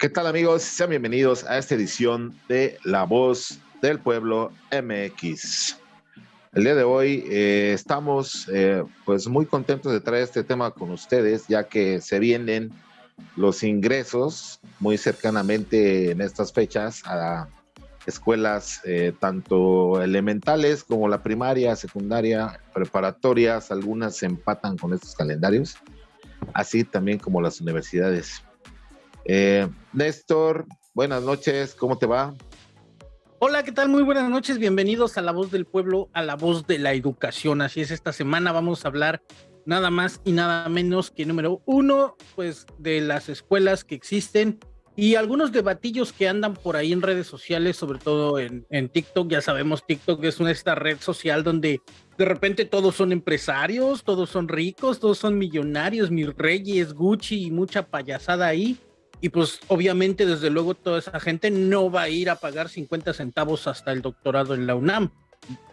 ¿Qué tal amigos? Sean bienvenidos a esta edición de La Voz del Pueblo MX. El día de hoy eh, estamos eh, pues muy contentos de traer este tema con ustedes ya que se vienen los ingresos muy cercanamente en estas fechas a escuelas eh, tanto elementales como la primaria, secundaria, preparatorias, algunas se empatan con estos calendarios, así también como las universidades. Eh, Néstor, buenas noches, ¿cómo te va? Hola, ¿qué tal? Muy buenas noches, bienvenidos a La Voz del Pueblo, a La Voz de la Educación. Así es, esta semana vamos a hablar nada más y nada menos que número uno, pues de las escuelas que existen y algunos debatillos que andan por ahí en redes sociales, sobre todo en, TikTok. Ya sabemos, TikTok es una esta red social donde de repente todos son empresarios, todos son ricos, todos son millonarios, mis reyes, Gucci y mucha payasada ahí y pues obviamente desde luego toda esa gente no va a ir a pagar 50 centavos hasta el doctorado en la UNAM.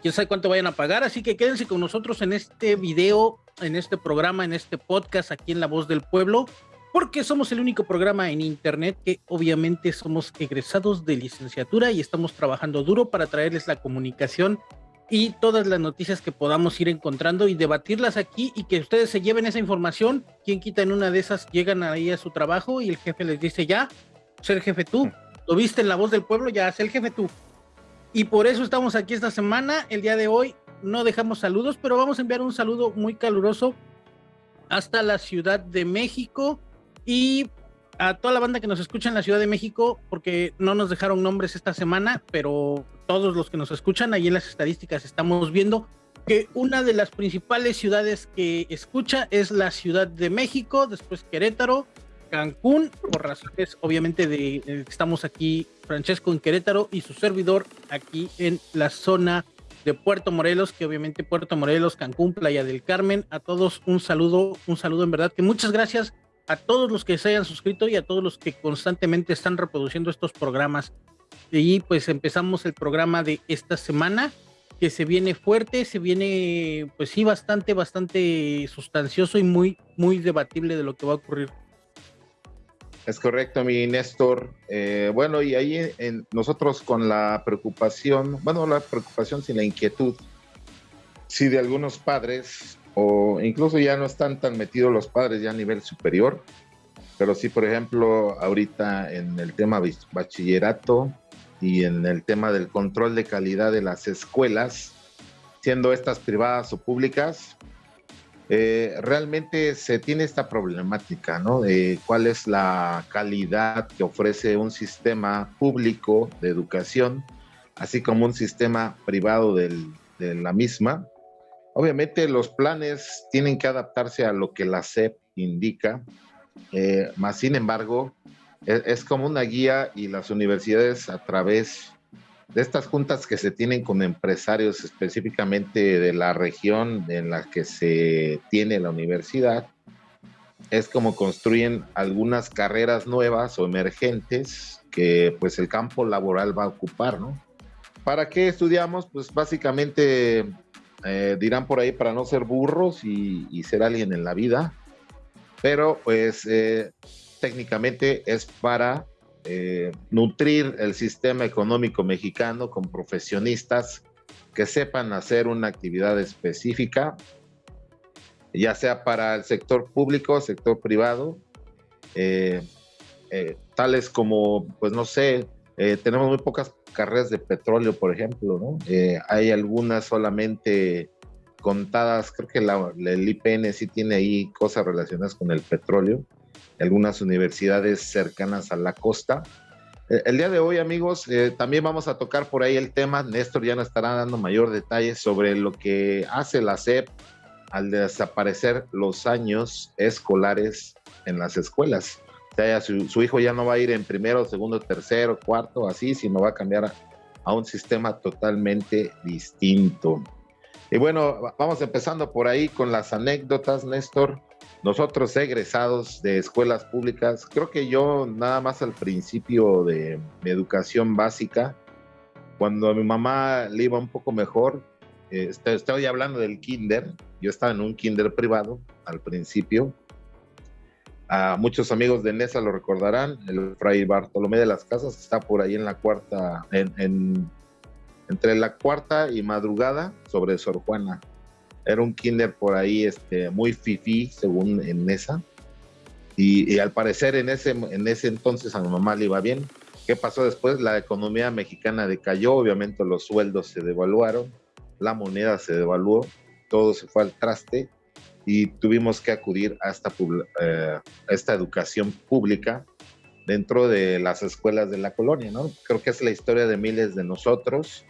Quién sabe cuánto vayan a pagar, así que quédense con nosotros en este video, en este programa, en este podcast aquí en La Voz del Pueblo, porque somos el único programa en internet que obviamente somos egresados de licenciatura y estamos trabajando duro para traerles la comunicación y todas las noticias que podamos ir encontrando y debatirlas aquí y que ustedes se lleven esa información. Quien quita en una de esas, llegan ahí a su trabajo y el jefe les dice ya, ser jefe tú. Lo viste en la voz del pueblo, ya, sé el jefe tú. Y por eso estamos aquí esta semana. El día de hoy no dejamos saludos, pero vamos a enviar un saludo muy caluroso hasta la Ciudad de México y a toda la banda que nos escucha en la Ciudad de México, porque no nos dejaron nombres esta semana, pero todos los que nos escuchan, ahí en las estadísticas estamos viendo que una de las principales ciudades que escucha es la Ciudad de México, después Querétaro, Cancún, por razones obviamente de eh, estamos aquí, Francesco en Querétaro y su servidor aquí en la zona de Puerto Morelos, que obviamente Puerto Morelos, Cancún, Playa del Carmen, a todos un saludo, un saludo en verdad, que muchas gracias a todos los que se hayan suscrito y a todos los que constantemente están reproduciendo estos programas. Y pues empezamos el programa de esta semana, que se viene fuerte, se viene, pues sí, bastante, bastante sustancioso y muy, muy debatible de lo que va a ocurrir. Es correcto, mi Néstor. Eh, bueno, y ahí en, nosotros con la preocupación, bueno, la preocupación sin la inquietud, sí, de algunos padres o incluso ya no están tan metidos los padres ya a nivel superior, pero sí, por ejemplo, ahorita en el tema bachillerato y en el tema del control de calidad de las escuelas, siendo estas privadas o públicas, eh, realmente se tiene esta problemática, ¿no? De cuál es la calidad que ofrece un sistema público de educación, así como un sistema privado de la misma, Obviamente los planes tienen que adaptarse a lo que la SEP indica, eh, más sin embargo, es, es, como una guía y las universidades a través de estas juntas que se tienen con empresarios específicamente de la región en la que se tiene la universidad, es como construyen algunas carreras nuevas o emergentes que pues el campo laboral va a ocupar, ¿no? ¿Para qué estudiamos? Pues básicamente eh, dirán por ahí para no ser burros y, ser alguien en la vida, pero pues eh, técnicamente es para eh, nutrir el sistema económico mexicano con profesionistas que sepan hacer una actividad específica, ya sea para el sector público, sector privado, tales como, pues no sé, tenemos muy pocas carreras de petróleo, por ejemplo, ¿no? Eh, hay algunas solamente contadas, creo que el IPN sí tiene ahí cosas relacionadas con el petróleo, algunas universidades cercanas a la costa. Eh, el día de hoy, amigos, eh, también vamos a tocar por ahí el tema, Néstor ya nos estará dando mayor detalle sobre lo que hace la SEP al desaparecer los años escolares en las escuelas sea, su, hijo ya no va a ir en primero, segundo, tercero, cuarto, así, sino va a cambiar a, un sistema totalmente distinto. Y bueno, vamos empezando por ahí con las anécdotas, Néstor. Nosotros egresados de escuelas públicas, creo que yo nada más al principio de mi educación básica, cuando a mi mamá le iba un poco mejor, eh, estoy hablando del kinder, yo estaba en un kinder privado al principio, A muchos amigos de Nesa lo recordarán, el Fray Bartolomé de las Casas está por ahí en la cuarta, en, entre la cuarta y madrugada sobre Sor Juana. Era un kinder por ahí este, muy fifí, según Nesa. Y, al parecer en ese, en ese entonces a mi mamá le iba bien. ¿Qué pasó después? La economía mexicana decayó, obviamente los sueldos se devaluaron, la moneda se devaluó, todo se fue al traste y tuvimos que acudir a esta, eh, educación pública dentro de las escuelas de la colonia, ¿no? Creo que es la historia de miles de nosotros.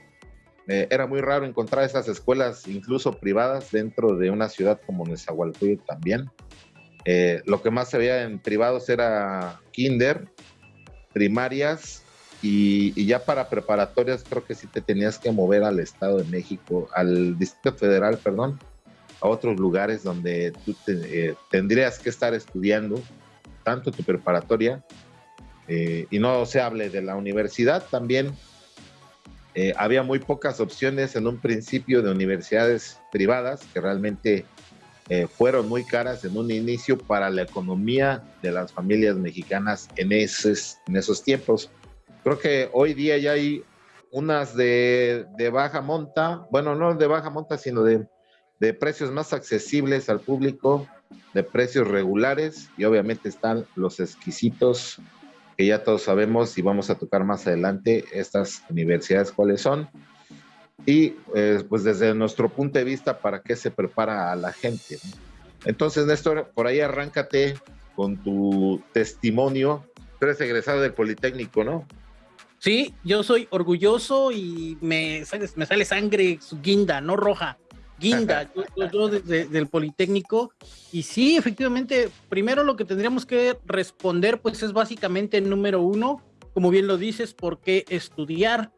Eh, era muy raro encontrar esas escuelas, incluso privadas, dentro de una ciudad como Nezahualcóyotl también. Eh, lo que más se veía en privados era kinder, primarias y, ya para preparatorias creo que sí te tenías que mover al Estado de México, al Distrito Federal, perdón, a otros lugares donde tú eh, tendrías que estar estudiando tanto tu preparatoria eh, y no se hable de la universidad también. había muy pocas opciones en un principio de universidades privadas que realmente eh, fueron muy caras en un inicio para la economía de las familias mexicanas en esos, en esos tiempos. Creo que hoy día ya hay unas de, de baja monta, bueno, no de baja monta, sino de, de precios más accesibles al público, de precios regulares y obviamente están los exquisitos que ya todos sabemos y vamos a tocar más adelante estas universidades cuáles son y eh, pues desde nuestro punto de vista para qué se prepara a la gente. Entonces, Néstor, por ahí arráncate con tu testimonio. Tú eres egresado del Politécnico, ¿no? Sí, yo soy orgulloso y me sale, me sale sangre guinda, no roja, guinda, yo, del Politécnico. Y sí, efectivamente, primero lo que tendríamos que responder, pues es básicamente número uno, como bien lo dices, ¿por qué estudiar?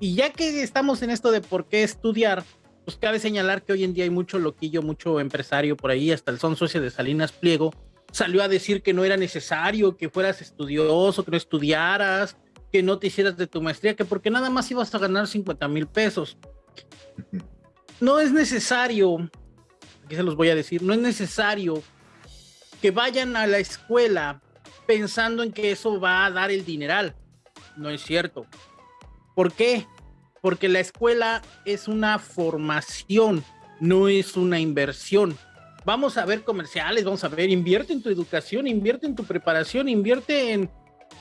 Y ya que estamos en esto de por qué estudiar, pues cabe señalar que hoy en día hay mucho loquillo, mucho empresario por ahí, hasta el son socio de Salinas Pliego, salió a decir que no era necesario que fueras estudioso, que no estudiaras, que no te hicieras de tu maestría, que porque nada más ibas a ganar 50 mil pesos. No es necesario, aquí se los voy a decir, no es necesario que vayan a la escuela pensando en que eso va a dar el dineral. No es cierto. ¿Por qué? Porque la escuela es una formación, no es una inversión. Vamos a ver comerciales, vamos a ver, invierte en tu educación, invierte en tu preparación, invierte en,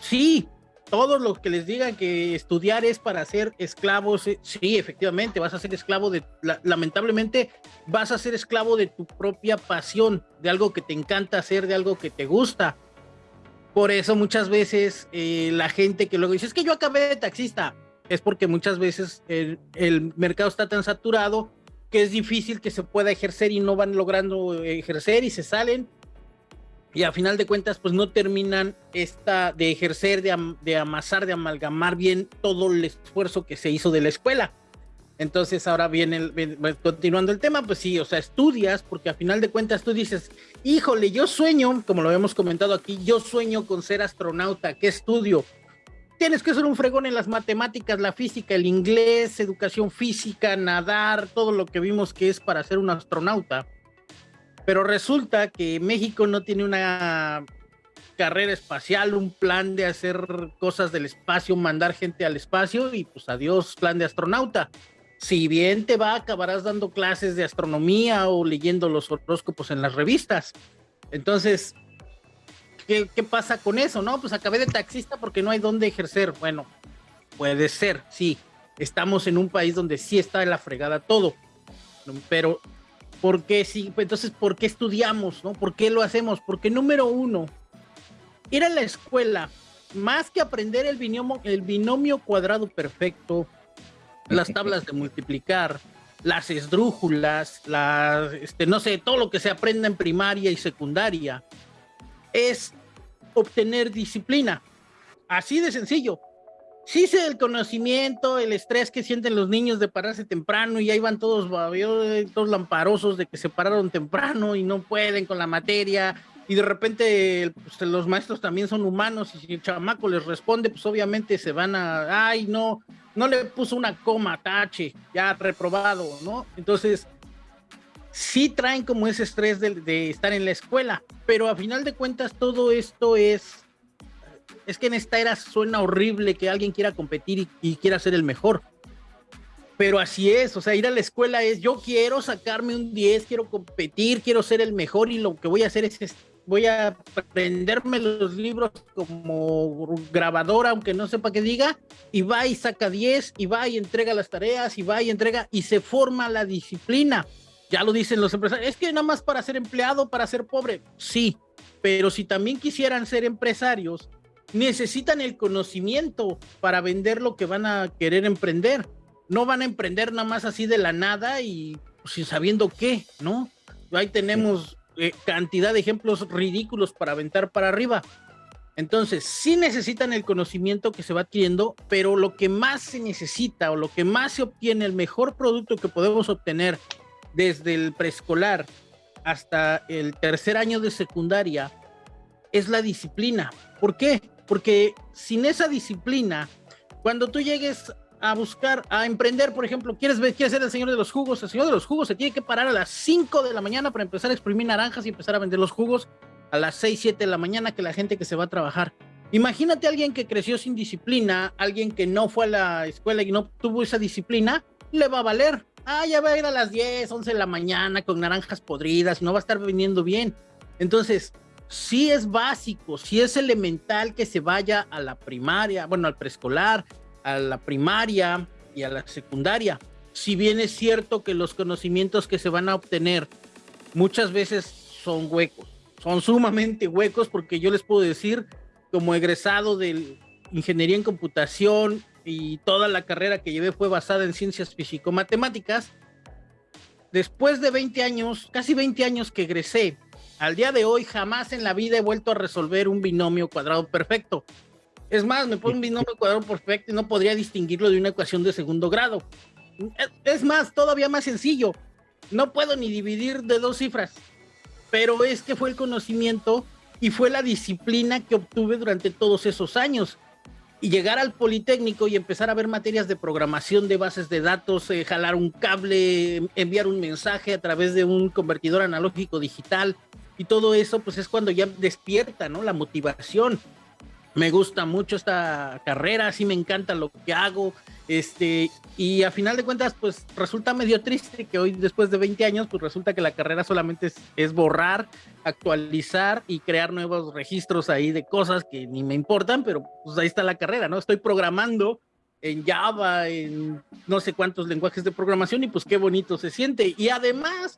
sí, todos los que les digan que estudiar es para ser esclavos, eh, sí, efectivamente, vas a ser esclavo de, lamentablemente, vas a ser esclavo de tu propia pasión, de algo que te encanta hacer, de algo que te gusta. Por eso muchas veces eh, la gente que luego dice, es que yo acabé de taxista, es porque muchas veces el, mercado está tan saturado que es difícil que se pueda ejercer y no van logrando ejercer y se salen y a final de cuentas pues no terminan esta de ejercer, de, amasar, de amalgamar bien todo el esfuerzo que se hizo de la escuela. Entonces ahora viene, continuando el tema, pues sí, o sea, estudias porque a final de cuentas tú dices, híjole, yo sueño, como lo hemos comentado aquí, yo sueño con ser astronauta, ¿qué estudio? tienes que ser un fregón en las matemáticas, la física, el inglés, educación física, nadar, todo lo que vimos que es para ser un astronauta. Pero resulta que México no tiene una carrera espacial, un plan de hacer cosas del espacio, mandar gente al espacio y pues adiós plan de astronauta. Si bien te va, acabarás dando clases de astronomía o leyendo los horóscopos en las revistas. Entonces, ¿qué, pasa con eso? No, pues acabé de taxista porque no hay dónde ejercer. Bueno, puede ser, sí. Estamos en un país donde sí está la fregada todo. Pero, ¿por qué sí? Entonces, ¿por qué estudiamos? ¿no? ¿Por qué lo hacemos? Porque número uno, ir a la escuela, más que aprender el binomio, el binomio cuadrado perfecto, las tablas de multiplicar, las esdrújulas, las, este, no sé, todo lo que se aprenda en primaria y secundaria, es obtener disciplina. Así de sencillo. Sí sé el conocimiento, el estrés que sienten los niños de pararse temprano y ahí van todos, todos lamparosos de que se pararon temprano y no pueden con la materia y de repente pues, los maestros también son humanos y si el chamaco les responde, pues obviamente se van a, ay, no, no le puso una coma, tache, ya reprobado, ¿no? Entonces, sí traen como ese estrés de, estar en la escuela, pero a final de cuentas todo esto es, es que en esta era suena horrible que alguien quiera competir y, quiera ser el mejor. Pero así es, o sea, ir a la escuela es, yo quiero sacarme un 10, quiero competir, quiero ser el mejor y lo que voy a hacer es voy a aprenderme los libros como grabadora, aunque no sepa qué diga, y va y saca 10, y va y entrega las tareas, y va y entrega, y se forma la disciplina. Ya lo dicen los empresarios, es que nada más para ser empleado, para ser pobre, sí, pero si también quisieran ser empresarios, necesitan el conocimiento para vender lo que van a querer emprender. No van a emprender nada más así de la nada y pues, sin sabiendo qué, ¿no? Ahí tenemos eh, cantidad de ejemplos ridículos para aventar para arriba. Entonces, sí necesitan el conocimiento que se va adquiriendo, pero lo que más se necesita o lo que más se obtiene, el mejor producto que podemos obtener desde el preescolar hasta el tercer año de secundaria, es la disciplina. ¿Por qué? Porque sin esa disciplina, cuando tú llegues a buscar, a emprender, por ejemplo, quieres, quieres ser el señor de los jugos, el señor de los jugos se tiene que parar a las 5 de la mañana para empezar a exprimir naranjas y empezar a vender los jugos a las 6, 7 de la mañana que la gente que se va a trabajar. Imagínate a alguien que creció sin disciplina, alguien que no fue a la escuela y no tuvo esa disciplina, le va a valer. Ah, ya va a ir a las 10, 11 de la mañana con naranjas podridas, no va a estar vendiendo bien. Entonces, sí es básico, sí es elemental que se vaya a la primaria, bueno, al preescolar, a la primaria y a la secundaria. Si bien es cierto que los conocimientos que se van a obtener muchas veces son huecos, son sumamente huecos porque yo les puedo decir, como egresado de ingeniería en computación y toda la carrera que llevé fue basada en ciencias físico-matemáticas, después de 20 años, casi 20 años que egresé, al día de hoy jamás en la vida he vuelto a resolver un binomio cuadrado perfecto. Es más, me pone un binomio cuadrado perfecto y no podría distinguirlo de una ecuación de segundo grado. Es más, todavía más sencillo. No puedo ni dividir de dos cifras. Pero es que fue el conocimiento y fue la disciplina que obtuve durante todos esos años. Y llegar al Politécnico y empezar a ver materias de programación de bases de datos, eh, jalar un cable, enviar un mensaje a través de un convertidor analógico digital y todo eso, pues es cuando ya despierta, ¿no? La motivación me gusta mucho esta carrera, sí me encanta lo que hago, este, y a final de cuentas, pues resulta medio triste que hoy, después de 20 años, pues resulta que la carrera solamente es, borrar, actualizar y crear nuevos registros ahí de cosas que ni me importan, pero pues ahí está la carrera, ¿no? Estoy programando en Java, en no sé cuántos lenguajes de programación y pues qué bonito se siente. Y además,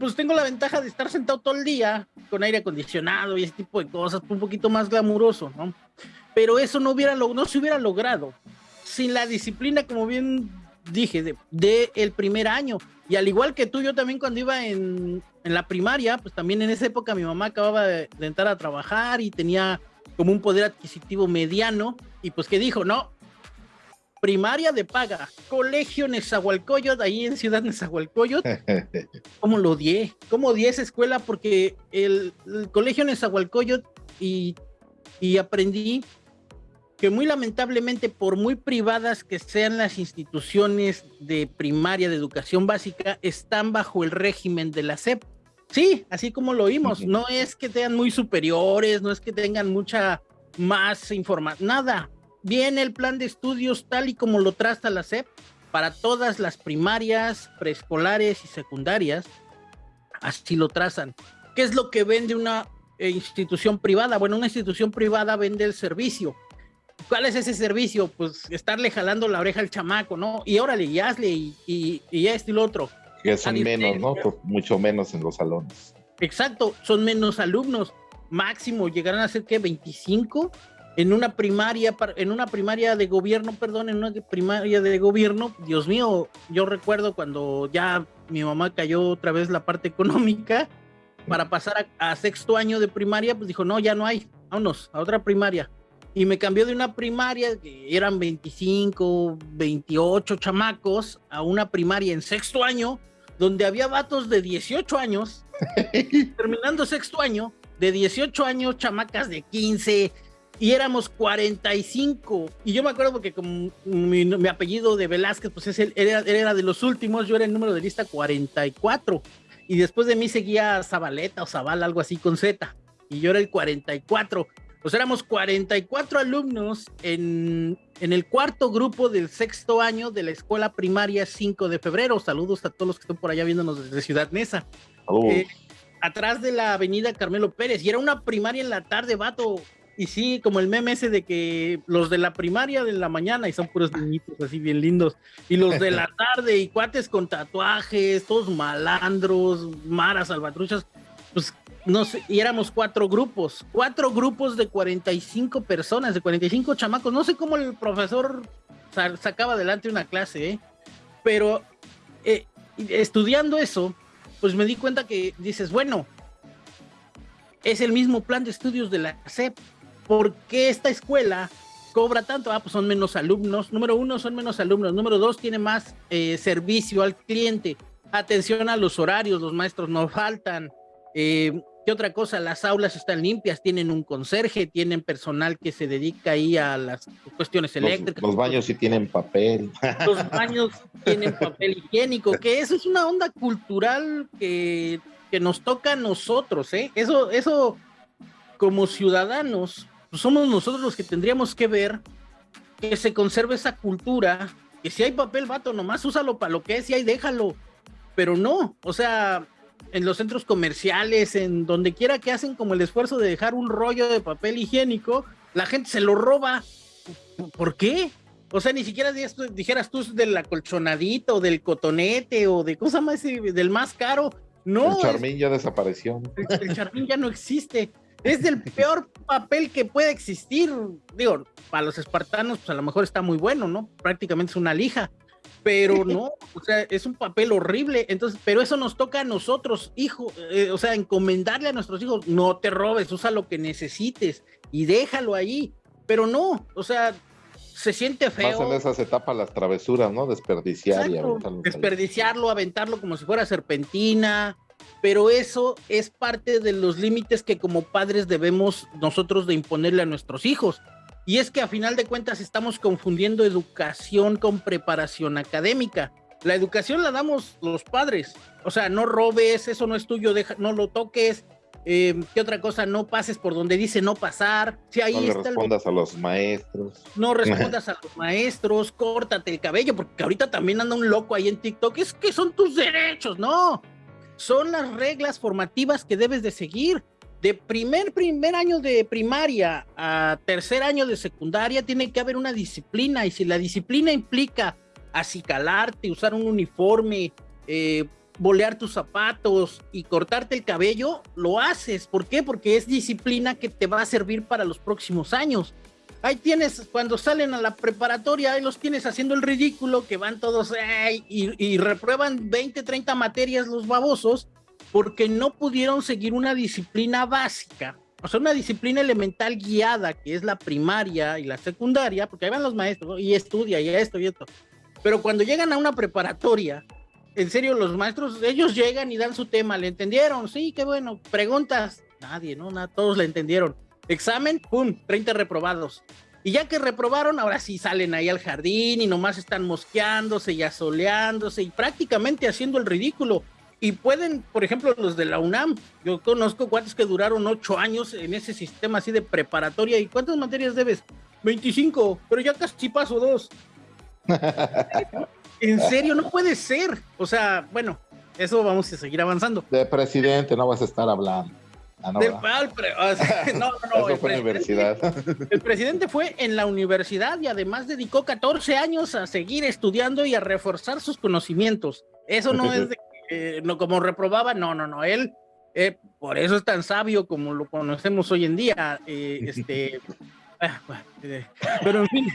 pues tengo la ventaja de estar sentado todo el día con aire acondicionado y ese tipo de cosas, un poquito más glamuroso, ¿no? Pero eso no, hubiera, no se hubiera logrado sin la disciplina, como bien dije, de, el primer año. Y al igual que tú, yo también cuando iba en, en la primaria, pues también en esa época mi mamá acababa de, de entrar a trabajar y tenía como un poder adquisitivo mediano y pues que dijo, no, primaria de paga, colegio Nezahualcóyotl, ahí en Ciudad Nezahualcóyotl. ¿Cómo lo odié? ¿Cómo odié esa escuela? Porque el, colegio Nezahualcóyotl y, y aprendí que muy lamentablemente, por muy privadas que sean las instituciones de primaria de educación básica, están bajo el régimen de la SEP. Sí, así como lo oímos, no es que sean muy superiores, no es que tengan mucha más información, nada, viene el plan de estudios tal y como lo traza la SEP para todas las primarias, preescolares y secundarias. Así lo trazan. ¿Qué es lo que vende una eh, institución privada? Bueno, una institución privada vende el servicio. ¿Cuál es ese servicio? Pues estarle jalando la oreja al chamaco, ¿no? Y órale, y hazle, y, y, y esto y lo otro. Que son menos, ¿no? Pues mucho menos en los salones. Exacto, son menos alumnos. Máximo llegarán a ser que 25 en una primaria, en una primaria de gobierno, perdón, en una primaria de gobierno, Dios mío, yo recuerdo cuando ya mi mamá cayó otra vez la parte económica, para pasar a, sexto año de primaria, pues dijo, no, ya no hay, vámonos, a otra primaria. Y me cambió de una primaria, que eran 25, 28 chamacos, a una primaria en sexto año, donde había vatos de 18 años, terminando sexto año, de 18 años, chamacas de 15, y éramos 45. Y yo me acuerdo porque como mi, apellido de Velázquez, pues es el, era, era, de los últimos, yo era el número de lista 44. y después de mí seguía Zabaleta o Zabal, algo así con Z, y yo era el 44. Pues éramos 44 alumnos en, en el cuarto grupo del sexto año de la escuela primaria 5 de febrero. Saludos a todos los que están por allá viéndonos desde Ciudad Neza. Eh, atrás de la avenida Carmelo Pérez. Y era una primaria en la tarde, vato. Y sí, como el meme ese de que los de la primaria de la mañana y son puros niñitos así bien lindos. Y los de la tarde y cuates con tatuajes, todos malandros, maras, salvatruchas. Pues no sé, y éramos cuatro grupos, cuatro grupos de 45 personas, de 45 chamacos. No sé cómo el profesor sacaba adelante una clase, ¿eh? pero eh, estudiando eso, pues me di cuenta que dices, bueno, es el mismo plan de estudios de la SEP. ¿Por qué esta escuela cobra tanto? Ah, pues son menos alumnos. Número uno, son menos alumnos. Número dos, tiene más eh, servicio al cliente. Atención a los horarios, los maestros no faltan. Eh, ¿Qué otra cosa? Las aulas están limpias, tienen un conserje, tienen personal que se dedica ahí a las cuestiones eléctricas. Los, baños sí tienen papel. Los baños tienen papel higiénico, que eso es una onda cultural que, que nos toca a nosotros, ¿eh? Eso, eso como ciudadanos, pues somos nosotros los que tendríamos que ver que se conserve esa cultura, que si hay papel, vato, nomás úsalo para lo que es y ahí déjalo. Pero no, o sea, en los centros comerciales, en donde quiera que hacen como el esfuerzo de dejar un rollo de papel higiénico, la gente se lo roba. ¿Por qué? O sea, ni siquiera dijeras tú del acolchonadito, del cotonete, o de cosa más, del más caro. No. El charmín ya desapareció. El, charmín ya no existe. Es del peor papel que puede existir. Digo, para los espartanos, pues a lo mejor está muy bueno, ¿no? Prácticamente es una lija pero no, o sea, es un papel horrible. Entonces, pero eso nos toca a nosotros, hijo, eh, o sea, encomendarle a nuestros hijos, no te robes, usa lo que necesites y déjalo ahí. Pero no, o sea, se siente feo. Más en esas etapas las travesuras, ¿no? Desperdiciar y aventarlo. Desperdiciarlo, aventarlo como si fuera serpentina. Pero eso es parte de los límites que como padres debemos nosotros de imponerle a nuestros hijos y es que a final de cuentas estamos confundiendo educación con preparación académica. La educación la damos los padres. O sea, no robes, eso no es tuyo, deja, no lo toques. Eh, ¿Qué otra cosa? No pases por donde dice no pasar. Si ahí no respondas a los maestros. No respondas a los maestros, córtate el cabello, porque ahorita también anda un loco ahí en TikTok. Es que son tus derechos, no. Son las reglas formativas que debes de seguir de primer, primer año de primaria a tercer año de secundaria tiene que haber una disciplina y si la disciplina implica acicalarte, usar un uniforme, eh, bolear tus zapatos y cortarte el cabello, lo haces. ¿Por qué? Porque es disciplina que te va a servir para los próximos años. Ahí tienes, cuando salen a la preparatoria, ahí los tienes haciendo el ridículo, que van todos y, y reprueban 20, 30 materias los babosos, porque no pudieron seguir una disciplina básica, o sea, una disciplina elemental guiada, que es la primaria y la secundaria, porque ahí van los maestros y estudia y esto y esto. Pero cuando llegan a una preparatoria, en serio, los maestros, ellos llegan y dan su tema, ¿le entendieron? Sí, qué bueno. Preguntas, nadie, ¿no? Nada, todos le entendieron. Examen, ¡pum! 30 reprobados. Y ya que reprobaron, ahora sí salen ahí al jardín y nomás están mosqueándose y asoleándose y prácticamente haciendo el ridículo. Y pueden, por ejemplo, los de la UNAM, yo conozco cuantos que duraron ocho años en ese sistema así de preparatoria. ¿Y cuántas materias debes? 25, pero ya casi paso dos. en serio, no puede ser. O sea, bueno, eso vamos a seguir avanzando. De presidente no vas a estar hablando. Ah, no, no, no, el, fue universidad. el presidente fue en la universidad y además dedicó 14 años a seguir estudiando y a reforzar sus conocimientos. Eso no es de eh, no, como reprobaba, no, no, no, él, eh, por eso es tan sabio como lo conocemos hoy en día, eh, este, ah, pero en fin,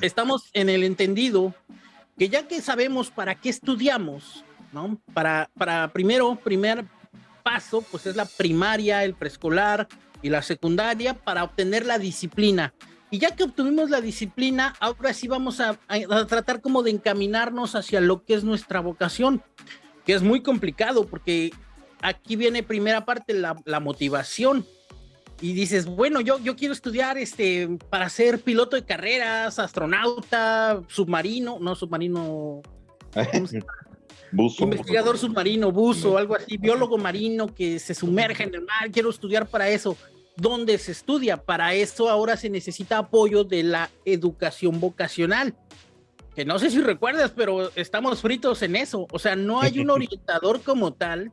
estamos en el entendido que ya que sabemos para qué estudiamos, ¿no? Para, para primero, primer paso, pues es la primaria, el preescolar y la secundaria para obtener la disciplina. Y ya que obtuvimos la disciplina, ahora sí vamos a, tratar como de encaminarnos hacia lo que es nuestra vocación, que es muy complicado porque aquí viene primera parte la, motivación. Y dices, bueno, yo, yo quiero estudiar este, para ser piloto de carreras, astronauta, submarino, no submarino. investigador submarino, buzo, algo así, biólogo marino que se sumerge en el mar, quiero estudiar para eso. ¿Dónde se estudia? Para eso ahora se necesita apoyo de la educación vocacional. Que no sé si recuerdas, pero estamos fritos en eso. O sea, no hay un orientador como tal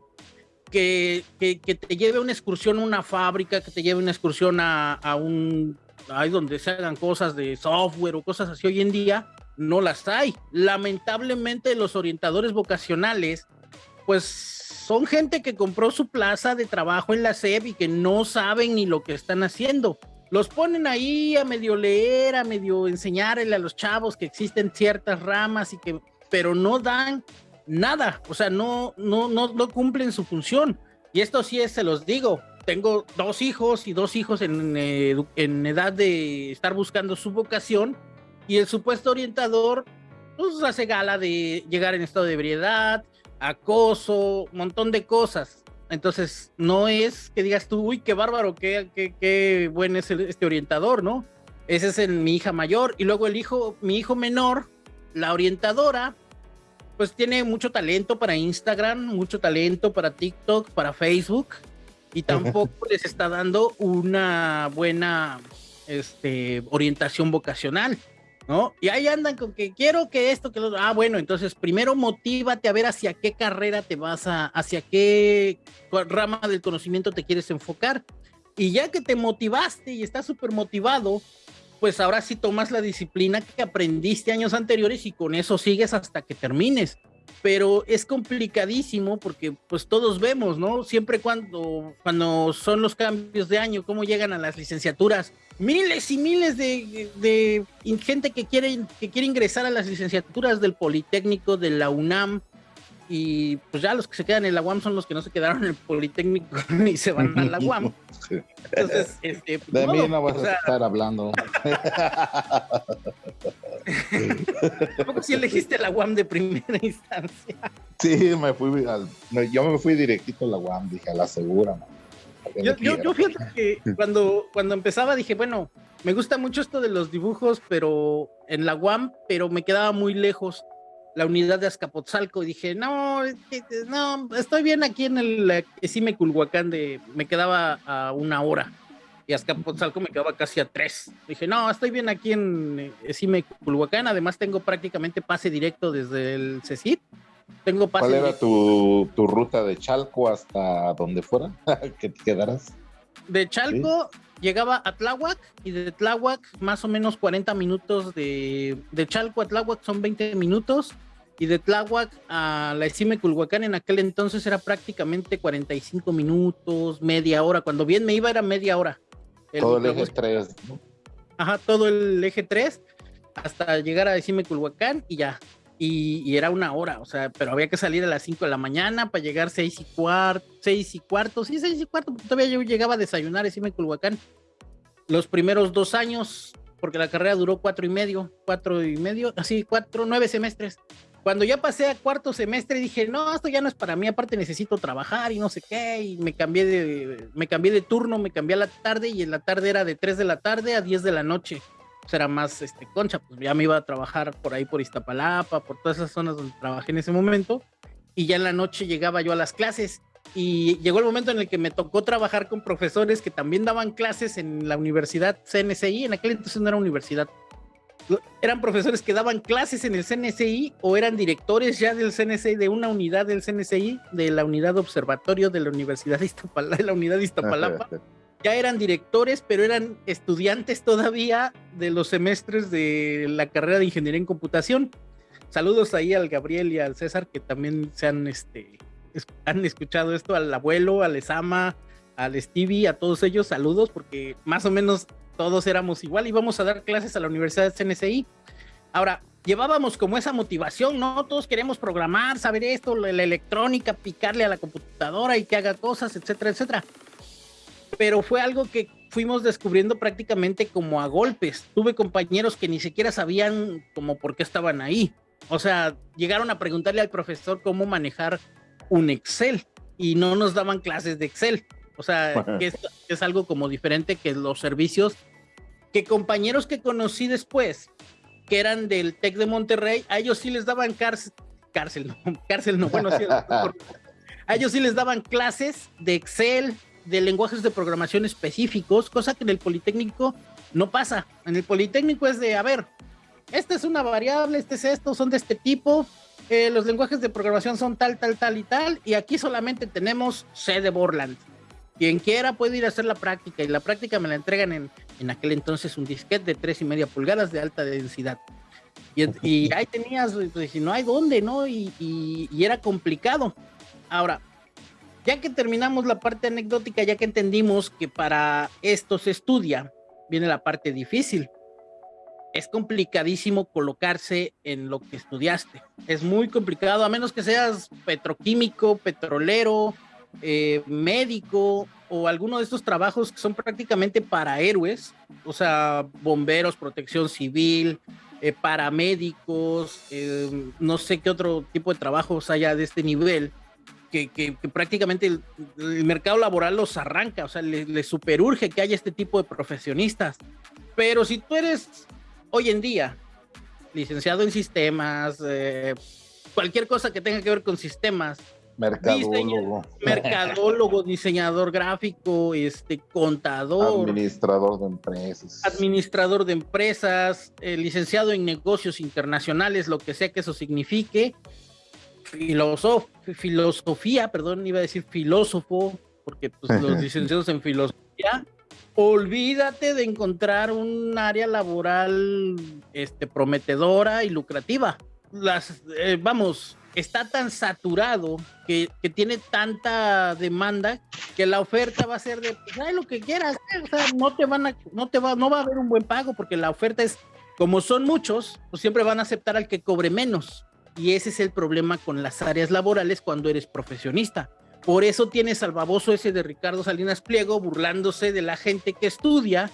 que, que, te lleve una excursión a una fábrica, que te lleve una excursión a, a un ahí donde se hagan cosas de software o cosas así hoy en día, no las hay. Lamentablemente los orientadores vocacionales, pues son gente que compró su plaza de trabajo en la SEP y que no saben ni lo que están haciendo. Los ponen ahí a medio leer, a medio enseñarle a los chavos que existen ciertas ramas y que, pero no dan nada, o sea, no, no, no, no cumplen su función. Y esto sí es, se los digo, tengo dos hijos y dos hijos en, en edad de estar buscando su vocación y el supuesto orientador pues hace gala de llegar en estado de ebriedad, acoso, montón de cosas. Entonces, no es que digas tú, uy, qué bárbaro, qué, qué, qué buen es este orientador, ¿no? Ese es en mi hija mayor. Y luego el hijo, mi hijo menor, la orientadora, pues tiene mucho talento para Instagram, mucho talento para TikTok, para Facebook, y tampoco les está dando una buena este, orientación vocacional. ¿No? Y ahí andan con que quiero que esto, que lo... Ah, bueno, entonces primero motívate a ver hacia qué carrera te vas a, hacia qué rama del conocimiento te quieres enfocar. Y ya que te motivaste y estás súper motivado, pues ahora sí tomas la disciplina que aprendiste años anteriores y con eso sigues hasta que termines pero es complicadísimo porque pues todos vemos, ¿no? Siempre cuando, cuando son los cambios de año, cómo llegan a las licenciaturas, miles y miles de, de, gente que quiere, que quiere ingresar a las licenciaturas del Politécnico, de la UNAM, y pues ya los que se quedan en la UAM son los que no se quedaron en el Politécnico y se van a la UAM. Entonces, este, pues, de mí no vas a estar hablando. ¿Cómo si elegiste la UAM de primera instancia? Sí, me fui al, yo me fui directito a la UAM, dije, a la segura. Yo, yo, yo, fíjate que cuando, cuando empezaba dije, bueno, me gusta mucho esto de los dibujos, pero en la UAM, pero me quedaba muy lejos la unidad de Azcapotzalco y dije, no, no, estoy bien aquí en el Esime Culhuacán de, me quedaba a una hora y Azcapotzalco me quedaba casi a tres. Dije, no, estoy bien aquí en Esime Culhuacán, además tengo prácticamente pase directo desde el CECIT. Tengo pase ¿Cuál era tu, ruta de Chalco hasta donde fuera que te quedaras? De Chalco llegaba a Tláhuac y de Tláhuac más o menos 40 minutos de, de Chalco a Tláhuac son 20 minutos y de Tláhuac a la Esime Culhuacán en aquel entonces era prácticamente 45 minutos, media hora. Cuando bien me iba era media hora. Todo el eje 3. Ajá, todo el eje 3 hasta llegar a Esime Culhuacán y ya. Y, era una hora, o sea, pero había que salir a las 5 de la mañana para llegar 6 y cuarto, 6 y cuarto, sí, 6 y cuarto, todavía yo llegaba a desayunar a Esime Culhuacán. Los primeros dos años, porque la carrera duró cuatro y medio, cuatro y medio, así, cuatro, nueve semestres. Cuando ya pasé a cuarto semestre dije, no, esto ya no es para mí, aparte necesito trabajar y no sé qué, y me cambié de, me cambié de turno, me cambié a la tarde y en la tarde era de 3 de la tarde a 10 de la noche. Pues era más este, concha, pues ya me iba a trabajar por ahí por Iztapalapa, por todas esas zonas donde trabajé en ese momento, y ya en la noche llegaba yo a las clases. Y llegó el momento en el que me tocó trabajar con profesores que también daban clases en la universidad CNCI, en aquel entonces no era universidad, eran profesores que daban clases en el CNCI o eran directores ya del CNCI, de una unidad del CNCI, de la unidad observatorio de la Universidad de Iztapalapa, de la unidad de Iztapalapa. ya eran directores, pero eran estudiantes todavía de los semestres de la carrera de ingeniería en computación. Saludos ahí al Gabriel y al César que también se han, este, han escuchado esto, al abuelo, al Esama, al Stevie, a todos ellos, saludos, porque más o menos todos éramos igual, íbamos a dar clases a la Universidad de CNCI. Ahora, llevábamos como esa motivación, ¿no? Todos queremos programar, saber esto, la, electrónica, picarle a la computadora y que haga cosas, etcétera, etcétera. Pero fue algo que fuimos descubriendo prácticamente como a golpes. Tuve compañeros que ni siquiera sabían como por qué estaban ahí. O sea, llegaron a preguntarle al profesor cómo manejar un Excel y no nos daban clases de Excel. O sea, que es, algo como diferente que los servicios que compañeros que conocí después, que eran del TEC de Monterrey, a ellos sí les daban cárcel, no, cárcel no, bueno, sí, a ellos sí les daban clases de Excel, de lenguajes de programación específicos, cosa que en el Politécnico no pasa. En el Politécnico es de, a ver, esta es una variable, este es esto, son de este tipo, eh, los lenguajes de programación son tal, tal, tal y tal, y aquí solamente tenemos C de Borland. Quien quiera puede ir a hacer la práctica, y la práctica me la entregan en, en aquel entonces un disquete de tres y media pulgadas de alta densidad. Y, ahí tenías, pues, no hay dónde, ¿no? Y, y era complicado. Ahora, ya que terminamos la parte anecdótica, ya que entendimos que para esto se estudia, viene la parte difícil. Es complicadísimo colocarse en lo que estudiaste. Es muy complicado, a menos que seas petroquímico, petrolero, eh, médico o alguno de estos trabajos que son prácticamente para héroes, o sea, bomberos, protección civil, eh, paramédicos, eh, no sé qué otro tipo de trabajos haya de este nivel que, prácticamente el, mercado laboral los arranca, o sea, le, le superurge que haya este tipo de profesionistas. Pero si tú eres hoy en día licenciado en sistemas, eh, cualquier cosa que tenga que ver con sistemas, mercadólogo, mercadólogo, diseñador gráfico, este contador, administrador de empresas, administrador de empresas, eh, licenciado en negocios internacionales, lo que sea que eso signifique, filosofía, perdón, iba a decir filósofo, porque pues, los licenciados en filosofía, olvídate de encontrar un área laboral este, prometedora y lucrativa. Las, eh, vamos, está tan saturado que, que, tiene tanta demanda que la oferta va a ser de pues, lo que quieras, eh, o sea, no te van a, no te va, no va a haber un buen pago porque la oferta es, como son muchos, pues siempre van a aceptar al que cobre menos. Y ese es el problema con las áreas laborales cuando eres profesionista. Por eso tienes al baboso ese de Ricardo Salinas Pliego burlándose de la gente que estudia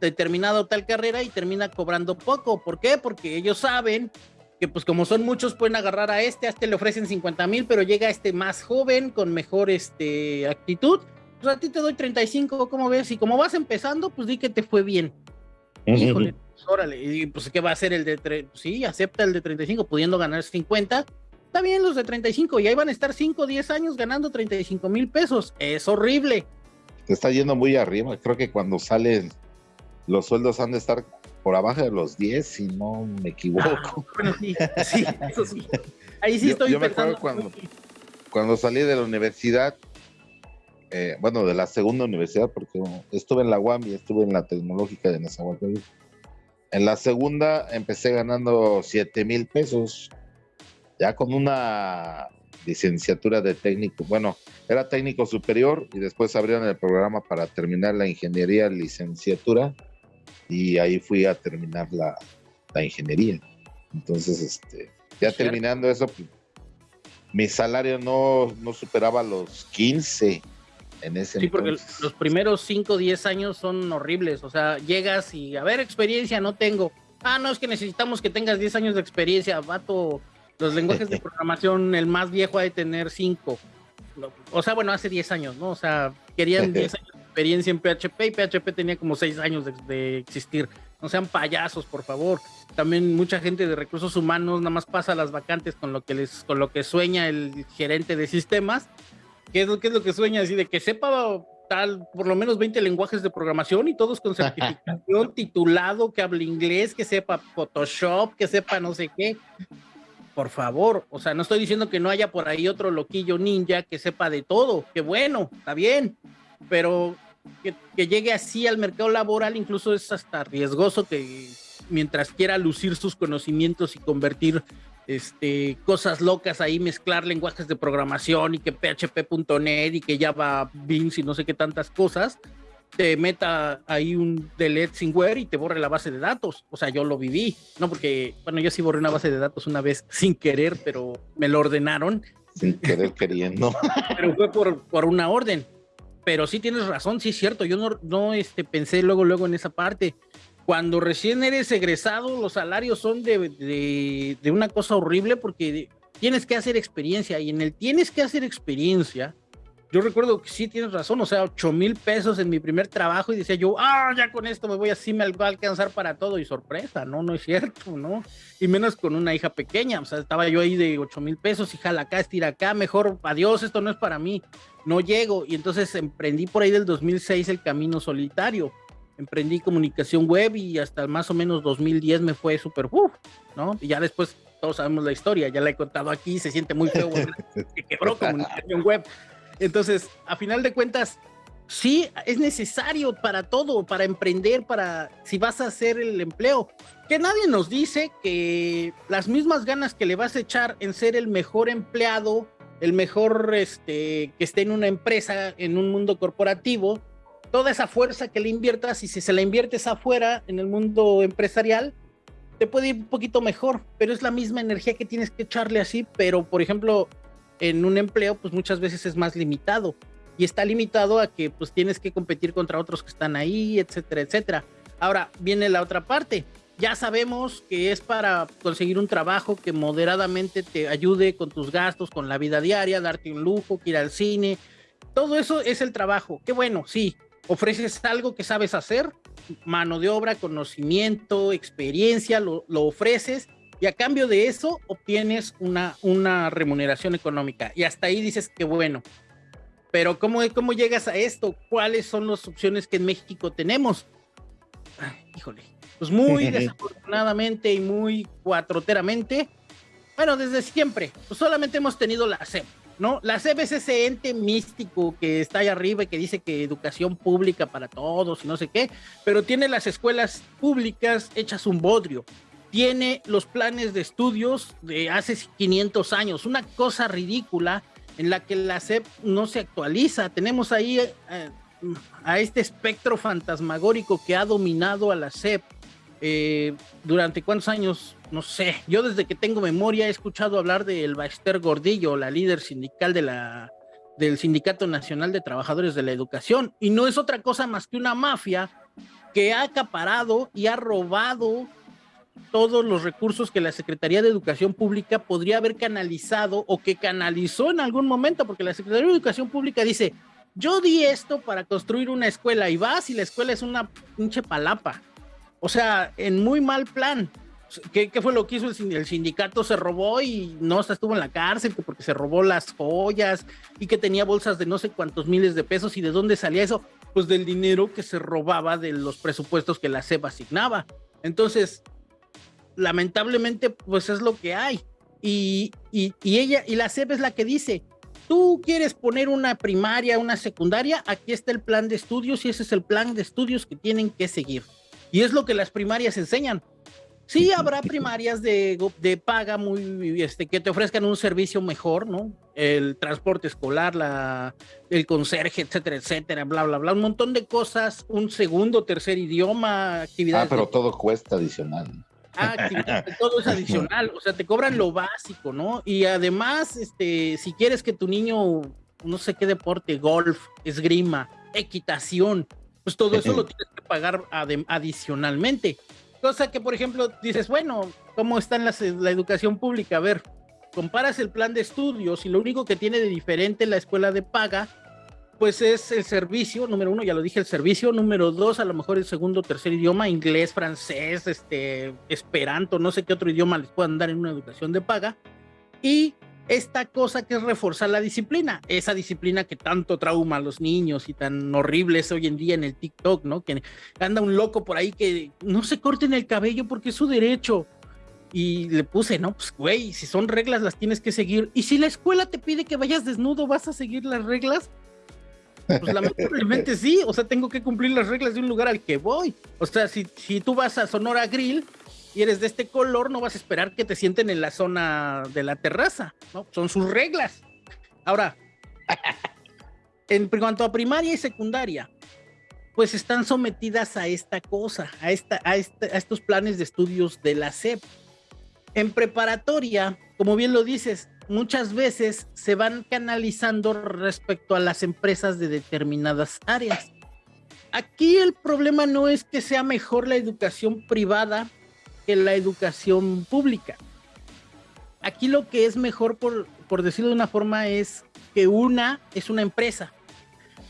determinada tal carrera y termina cobrando poco. ¿Por qué? Porque ellos saben que pues como son muchos pueden agarrar a este, a este le ofrecen 50 mil, pero llega este más joven con mejor este, actitud. Pues a ti te doy 35, ¿cómo ves? Y como vas empezando, pues di que te fue bien. Híjole, órale, y pues ¿qué va a hacer el de, sí, acepta el de 35 pudiendo ganar 50, está bien los de 35 y ahí van a estar 5 o 10 años ganando 35 mil pesos, es horrible. Te está yendo muy arriba, creo que cuando salen los sueldos han de estar por abajo de los 10, si no me equivoco. Ah, bueno, sí, sí, eso sí. Ahí sí estoy yo Me acuerdo cuando, cuando salí de la universidad, eh, bueno, de la segunda universidad, porque estuve en la UAM y estuve en la tecnológica de Nezahualcóyotl. En la segunda empecé ganando 7 mil pesos, ya con una licenciatura de técnico. Bueno, era técnico superior y después abrieron el programa para terminar la ingeniería licenciatura y ahí fui a terminar la, la ingeniería. Entonces, este, ya terminando eso, pues, mi salario no, no superaba los 15 en ese Sí, porque los primeros 5 o 10 años son horribles. O sea, llegas y, a ver, experiencia no tengo. Ah, no, es que necesitamos que tengas 10 años de experiencia, vato. Los lenguajes de programación, el más viejo ha de tener 5. O sea, bueno, hace 10 años, ¿no? O sea, querían 10 años experiencia en PHP y PHP tenía como 6 años de, de, existir. No sean payasos, por favor. También mucha gente de recursos humanos nada más pasa las vacantes con lo que les, con lo que sueña el gerente de sistemas ¿Qué es, lo, es lo que sueña? Así de que sepa tal, por lo menos 20 lenguajes de programación y todos con certificación, titulado, que hable inglés, que sepa Photoshop, que sepa no sé qué. Por favor, o sea, no estoy diciendo que no haya por ahí otro loquillo ninja que sepa de todo, que bueno, está bien, pero que, que llegue así al mercado laboral incluso es hasta riesgoso que mientras quiera lucir sus conocimientos y convertir este, cosas locas ahí, mezclar lenguajes de programación y que PHP.net y que Java Beans y no sé qué tantas cosas, te meta ahí un delete sinware y te borre la base de datos. O sea, yo lo viví, ¿no? Porque, bueno, yo sí borré una base de datos una vez sin querer, pero me lo ordenaron. Sin querer queriendo. pero fue por, por una orden. Pero sí tienes razón, sí es cierto. Yo no, no este, pensé luego, luego en esa parte cuando recién eres egresado, los salarios son de, de, una cosa horrible porque tienes que hacer experiencia y en el tienes que hacer experiencia, yo recuerdo que sí tienes razón, o sea, 8 mil pesos en mi primer trabajo y decía yo, ah, ya con esto me voy así, me va a alcanzar para todo y sorpresa, no, no es cierto, ¿no? Y menos con una hija pequeña, o sea, estaba yo ahí de 8 mil pesos y jala acá, estira acá, mejor, adiós, esto no es para mí, no llego. Y entonces emprendí por ahí del 2006 el camino solitario, emprendí comunicación web y hasta más o menos 2010 me fue súper, ¿no? Y ya después todos sabemos la historia, ya la he contado aquí, se siente muy feo, que quebró comunicación web. Entonces, a final de cuentas, sí es necesario para todo, para emprender, para si vas a hacer el empleo. Que nadie nos dice que las mismas ganas que le vas a echar en ser el mejor empleado, el mejor este, que esté en una empresa, en un mundo corporativo, toda esa fuerza que le inviertas y si se la inviertes afuera en el mundo empresarial, te puede ir un poquito mejor, pero es la misma energía que tienes que echarle así, pero por ejemplo, en un empleo, pues muchas veces es más limitado y está limitado a que pues tienes que competir contra otros que están ahí, etcétera, etcétera. Ahora viene la otra parte. Ya sabemos que es para conseguir un trabajo que moderadamente te ayude con tus gastos, con la vida diaria, darte un lujo, ir al cine. Todo eso es el trabajo. Qué bueno, sí. Ofreces algo que sabes hacer, mano de obra, conocimiento, experiencia, lo, lo ofreces y a cambio de eso obtienes una, una remuneración económica. Y hasta ahí dices que bueno. Pero ¿cómo, ¿cómo llegas a esto? ¿Cuáles son las opciones que en México tenemos? híjole, pues muy desafortunadamente y muy cuatroteramente, bueno, desde siempre, pues solamente hemos tenido la SEP, ¿no? La SEP es ese ente místico que está ahí arriba y que dice que educación pública para todos y no sé qué, pero tiene las escuelas públicas hechas un bodrio tiene los planes de estudios de hace 500 años, una cosa ridícula en la que la SEP no se actualiza. Tenemos ahí eh, a este espectro fantasmagórico que ha dominado a la SEP eh, durante cuántos años, no sé. Yo desde que tengo memoria he escuchado hablar de El Baxter Gordillo, la líder sindical de la, del Sindicato Nacional de Trabajadores de la Educación, y no es otra cosa más que una mafia que ha acaparado y ha robado todos los recursos que la Secretaría de Educación Pública podría haber canalizado o que canalizó en algún momento, porque la Secretaría de Educación Pública dice, yo di esto para construir una escuela y vas y la escuela es una pinche palapa. O sea, en muy mal plan. ¿Qué, fue lo que hizo el, sindicato? Se robó y no estuvo en la cárcel porque se robó las joyas y que tenía bolsas de no sé cuántos miles de pesos. ¿Y de dónde salía eso? Pues del dinero que se robaba de los presupuestos que la SEP asignaba. Entonces, lamentablemente, pues es lo que hay. Y, y, ella, y la SEP es la que dice, tú quieres poner una primaria, una secundaria, aquí está el plan de estudios y ese es el plan de estudios que tienen que seguir. Y es lo que las primarias enseñan. Sí, habrá primarias de, de paga muy, este, que te ofrezcan un servicio mejor, ¿no? El transporte escolar, la, el conserje, etcétera, etcétera, bla, bla, bla, un montón de cosas, un segundo, tercer idioma, actividades. Ah, pero todo cuesta adicional. Ah, todo es adicional, o sea, te cobran lo básico, ¿no? Y además, este, si quieres que tu niño, no sé qué deporte, golf, esgrima, equitación, pues todo eso lo tienes que pagar adicionalmente. Cosa que, por ejemplo, dices, bueno, ¿cómo está en la educación pública? A ver, comparas el plan de estudios y lo único que tiene de diferente la escuela de paga pues es el servicio, número uno, ya lo dije, el servicio, número dos, a lo mejor el segundo tercer idioma, inglés, francés, este, esperanto, no sé qué otro idioma les puedan dar en una educación de paga, y esta cosa que es reforzar la disciplina, esa disciplina que tanto trauma a los niños y tan horrible es hoy en día en el TikTok, ¿no? Que anda un loco por ahí que no se corten el cabello porque es su derecho. Y le puse, no, pues güey, si son reglas las tienes que seguir. Y si la escuela te pide que vayas desnudo, ¿vas a seguir las reglas? Pues lamentablemente sí, o sea, tengo que cumplir las reglas de un lugar al que voy. O sea, si, si tú vas a Sonora Grill y eres de este color, no vas a esperar que te sienten en la zona de la terraza, ¿no? Son sus reglas. Ahora, en cuanto a primaria y secundaria, pues están sometidas a esta cosa, a, esta, a, este, a estos planes de estudios de la SEP. En preparatoria, como bien lo dices, muchas veces se van canalizando respecto a las empresas de determinadas áreas. Aquí el problema no es que sea mejor la educación privada que la educación pública. Aquí lo que es mejor, por, por decirlo de una forma, es que una es una empresa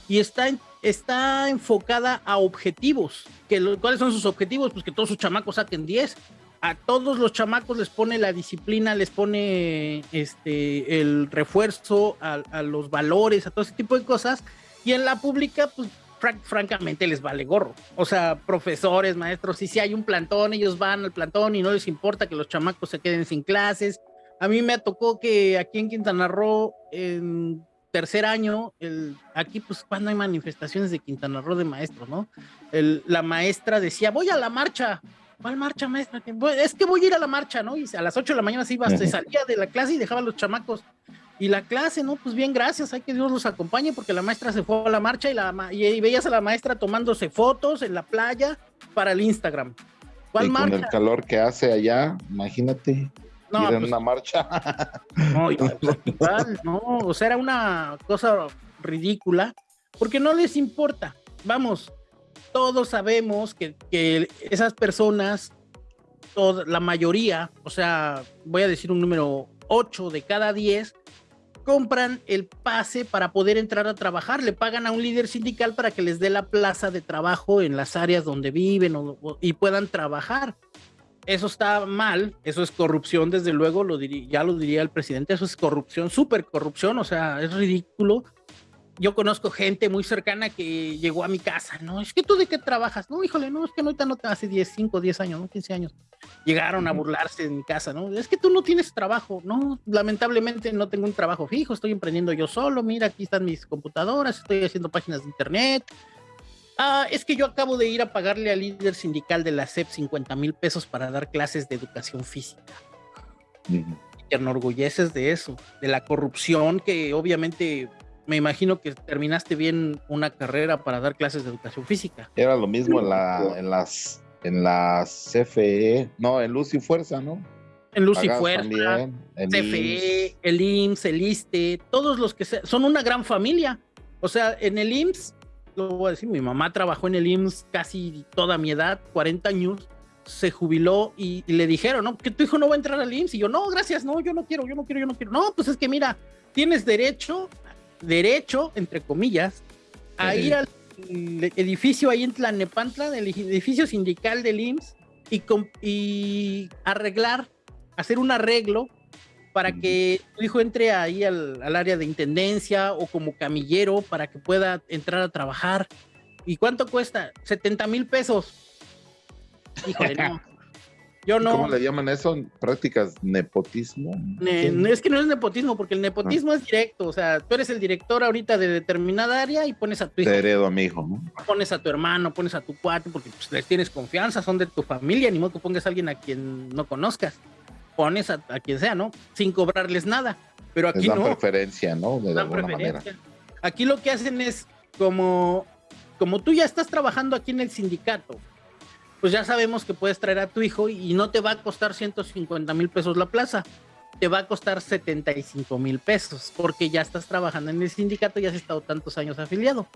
y está, está enfocada a objetivos. Que ¿Cuáles son sus objetivos? Pues que todos sus chamacos saquen 10. A todos los chamacos les pone la disciplina, les pone este, el refuerzo a, los valores, a todo ese tipo de cosas. Y en la pública, pues francamente les vale gorro. O sea, profesores, maestros, y si hay un plantón, ellos van al plantón y no les importa que los chamacos se queden sin clases. A mí me tocó que aquí en Quintana Roo, en tercer año, el, aquí pues cuando hay manifestaciones de Quintana Roo de maestros, ¿no? La maestra decía, voy a la marcha. ¿Cuál marcha, maestra? Es que voy a ir a la marcha, ¿no? Y a las 8 de la mañana se iba, se salía de la clase y dejaba a los chamacos y la clase, ¿no? Pues bien, gracias, hay que Dios los acompañe porque la maestra se fue a la marcha y, la, y, veías a la maestra tomándose fotos en la playa para el Instagram. ¿Cuál marcha? Con el calor que hace allá, imagínate. No, ir en pues una marcha. No, no, o sea, era una cosa ridícula porque no les importa. Vamos, todos sabemos que, esas personas, la mayoría, o sea, voy a decir un número 8 de cada 10, compran el pase para poder entrar a trabajar, le pagan a un líder sindical para que les dé la plaza de trabajo en las áreas donde viven y puedan trabajar. Eso está mal, eso es corrupción, desde luego, ya lo diría el presidente, eso es corrupción, súper corrupción, o sea, es ridículo yo conozco gente muy cercana que llegó a mi casa, ¿no? Es que tú de qué trabajas, no, híjole, no, es que no, no hace 10, 5, 10 años, ¿no? 15 años. Llegaron a burlarse en mi casa, ¿no? Es que tú no tienes trabajo, no, lamentablemente no tengo un trabajo fijo, estoy emprendiendo yo solo, mira, aquí están mis computadoras, estoy haciendo páginas de internet. Ah, es que yo acabo de ir a pagarle al líder sindical de la SEP 50 mil pesos para dar clases de educación física. Y te enorgulleces de eso, de la corrupción que obviamente me imagino que terminaste bien una carrera para dar clases de educación física. Era lo mismo en, la, en las en las CFE, no, en Luz y Fuerza, ¿no? En Luz y Fuerza, CFE, el IMSS, el ISTE, todos los que son una gran familia. O sea, en el IMSS, lo voy a decir, mi mamá trabajó en el IMSS casi toda mi edad, 40 años, se jubiló y, y, le dijeron, ¿no? Que tu hijo no va a entrar al IMSS. Y yo, no, gracias, no, yo no quiero, yo no quiero, yo no quiero. No, pues es que mira, tienes derecho derecho, entre comillas, a ir al edificio ahí en Tlanepantla, del edificio sindical del IMSS, y, y arreglar, hacer un arreglo para que tu hijo entre ahí al, al, área de intendencia o como camillero para que pueda entrar a trabajar. ¿Y cuánto cuesta? 70 mil pesos. Híjole, no. ¿Cómo le llaman eso? ¿Prácticas nepotismo? es que no es nepotismo, porque el nepotismo ah. es directo. O sea, tú eres el director ahorita de determinada área y pones a tu hijo. Te heredo a mi hijo, ¿no? Pones a tu hermano, pones a tu cuate, porque pues, les tienes confianza, son de tu familia, ni modo que pongas a alguien a quien no conozcas. Pones a, quien sea, ¿no? Sin cobrarles nada. Pero aquí no. preferencia, ¿no? De alguna manera. Aquí lo que hacen es como, como tú ya estás trabajando aquí en el sindicato pues ya sabemos que puedes traer a tu hijo y no te va a costar 150 mil pesos la plaza, te va a costar 75 mil pesos, porque ya estás trabajando en el sindicato y has estado tantos años afiliado.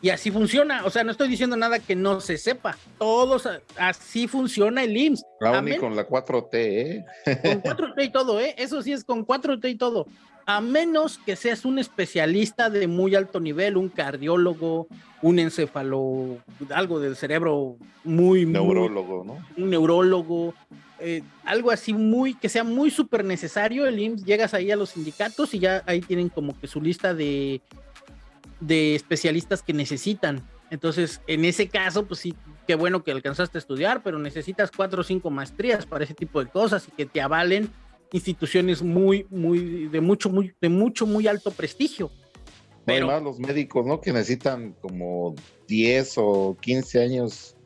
Y así funciona, o sea, no estoy diciendo nada que no se sepa, todos así funciona el IMSS. Y con la 4T, ¿eh? Con 4T y todo, ¿eh? Eso sí es con 4T y todo a menos que seas un especialista de muy alto nivel, un cardiólogo, un encefalo, algo del cerebro muy... Neurólogo, ¿no? Un neurólogo, eh, algo así muy, que sea muy súper necesario, el IMSS, llegas ahí a los sindicatos y ya ahí tienen como que su lista de, de especialistas que necesitan. Entonces, en ese caso, pues sí, qué bueno que alcanzaste a estudiar, pero necesitas cuatro o cinco maestrías para ese tipo de cosas y que te avalen instituciones muy, muy, de mucho, muy, de mucho, muy alto prestigio. Pero, Además, los médicos, ¿no? Que necesitan como 10 o 15 años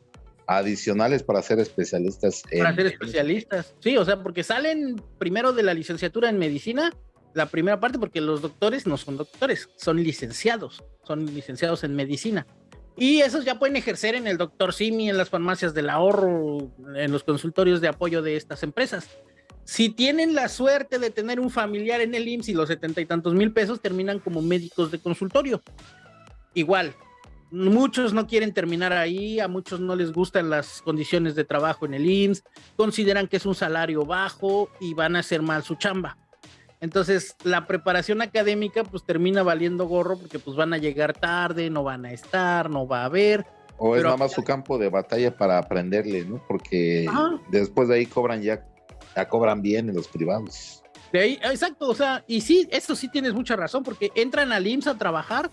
adicionales para ser especialistas. Para ser especialistas, sí, o sea, porque salen primero de la licenciatura en medicina, la primera parte, porque los doctores no son doctores, son licenciados, son licenciados en medicina. Y esos ya pueden ejercer en el doctor Simi, en las farmacias del ahorro, en los consultorios de apoyo de estas empresas. Si tienen la suerte de tener un familiar en el IMSS y los setenta y tantos mil pesos terminan como médicos de consultorio. Igual, muchos no quieren terminar ahí, a muchos no les gustan las condiciones de trabajo en el IMSS, consideran que es un salario bajo y van a hacer mal su chamba. Entonces, la preparación académica pues termina valiendo gorro porque pues van a llegar tarde, no van a estar, no va a haber. O es nada más su campo de batalla para aprenderle, ¿no? Porque después de ahí cobran ya, ya cobran bien en los privados. De ahí, exacto, o sea, y sí, eso sí tienes mucha razón, porque entran al IMSS a trabajar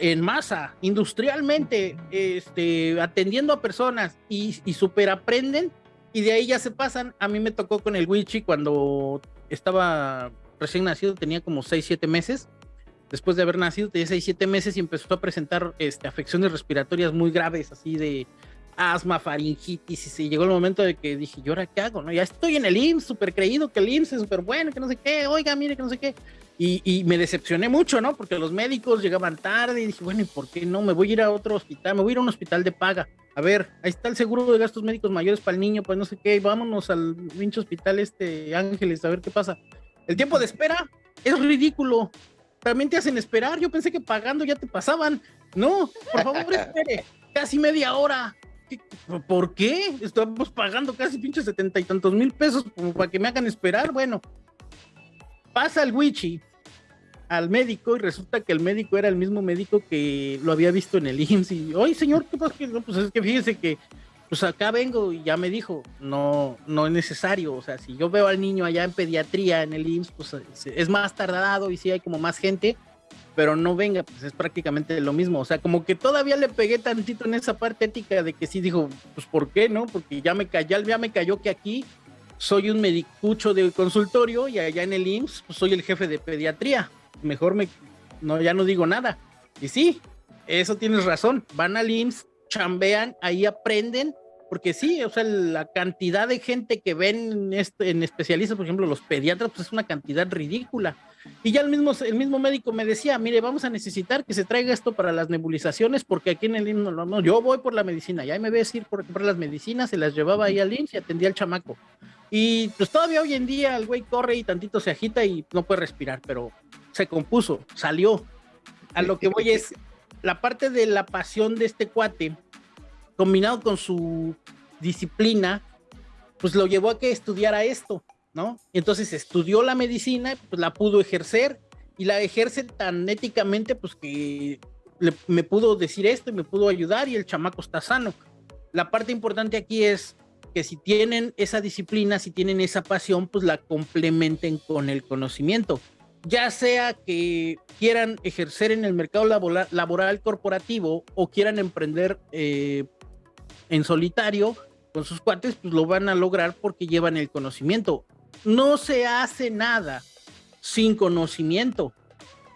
en masa, industrialmente, este, atendiendo a personas y, y super aprenden, y de ahí ya se pasan. A mí me tocó con el Wichi cuando estaba recién nacido, tenía como 6, 7 meses. Después de haber nacido, tenía 6, 7 meses y empezó a presentar este, afecciones respiratorias muy graves, así de asma, faringitis, y se llegó el momento de que dije, ¿y ahora qué hago? No? Ya estoy en el IMSS, súper creído que el IMSS es súper bueno, que no sé qué, oiga, mire, que no sé qué. Y, me decepcioné mucho, ¿no? Porque los médicos llegaban tarde y dije, bueno, ¿y por qué no? Me voy a ir a otro hospital, me voy a ir a un hospital de paga. A ver, ahí está el seguro de gastos médicos mayores para el niño, pues no sé qué, vámonos al pinche hospital este Ángeles a ver qué pasa. El tiempo de espera es ridículo. También te hacen esperar. Yo pensé que pagando ya te pasaban. No, por favor, espere. Casi media hora. ¿Por qué? Estamos pagando casi pinche setenta y tantos mil pesos para que me hagan esperar. Bueno, pasa el Wichi al médico y resulta que el médico era el mismo médico que lo había visto en el IMSS. Y, oye, señor, ¿qué pasa? pues es que fíjese que pues acá vengo y ya me dijo, no, no es necesario, o sea, si yo veo al niño allá en pediatría en el IMSS, pues es más tardado y sí hay como más gente, pero no venga, pues es prácticamente lo mismo, o sea, como que todavía le pegué tantito en esa parte ética de que sí dijo, pues ¿por qué no? Porque ya me cayó, ya me cayó que aquí soy un medicucho de consultorio y allá en el IMSS pues soy el jefe de pediatría, mejor me, no, ya no digo nada. Y sí, eso tienes razón, van al IMSS, chambean, ahí aprenden porque sí, o sea, la cantidad de gente que ven este, en especialistas, por ejemplo, los pediatras, pues es una cantidad ridícula. Y ya el mismo, el mismo médico me decía, mire, vamos a necesitar que se traiga esto para las nebulizaciones, porque aquí en el IMSS no, no, yo voy por la medicina, ya me ves ir por, por las medicinas, se las llevaba ahí al IMSS y atendía al chamaco. Y pues todavía hoy en día el güey corre y tantito se agita y no puede respirar, pero se compuso, salió. A lo que voy es la parte de la pasión de este cuate combinado con su disciplina, pues lo llevó a que estudiara esto, ¿no? entonces estudió la medicina, pues la pudo ejercer y la ejerce tan éticamente, pues que me pudo decir esto y me pudo ayudar y el chamaco está sano. La parte importante aquí es que si tienen esa disciplina, si tienen esa pasión, pues la complementen con el conocimiento. Ya sea que quieran ejercer en el mercado laboral, corporativo o quieran emprender eh, en solitario con sus cuates, pues lo van a lograr porque llevan el conocimiento. No se hace nada sin conocimiento.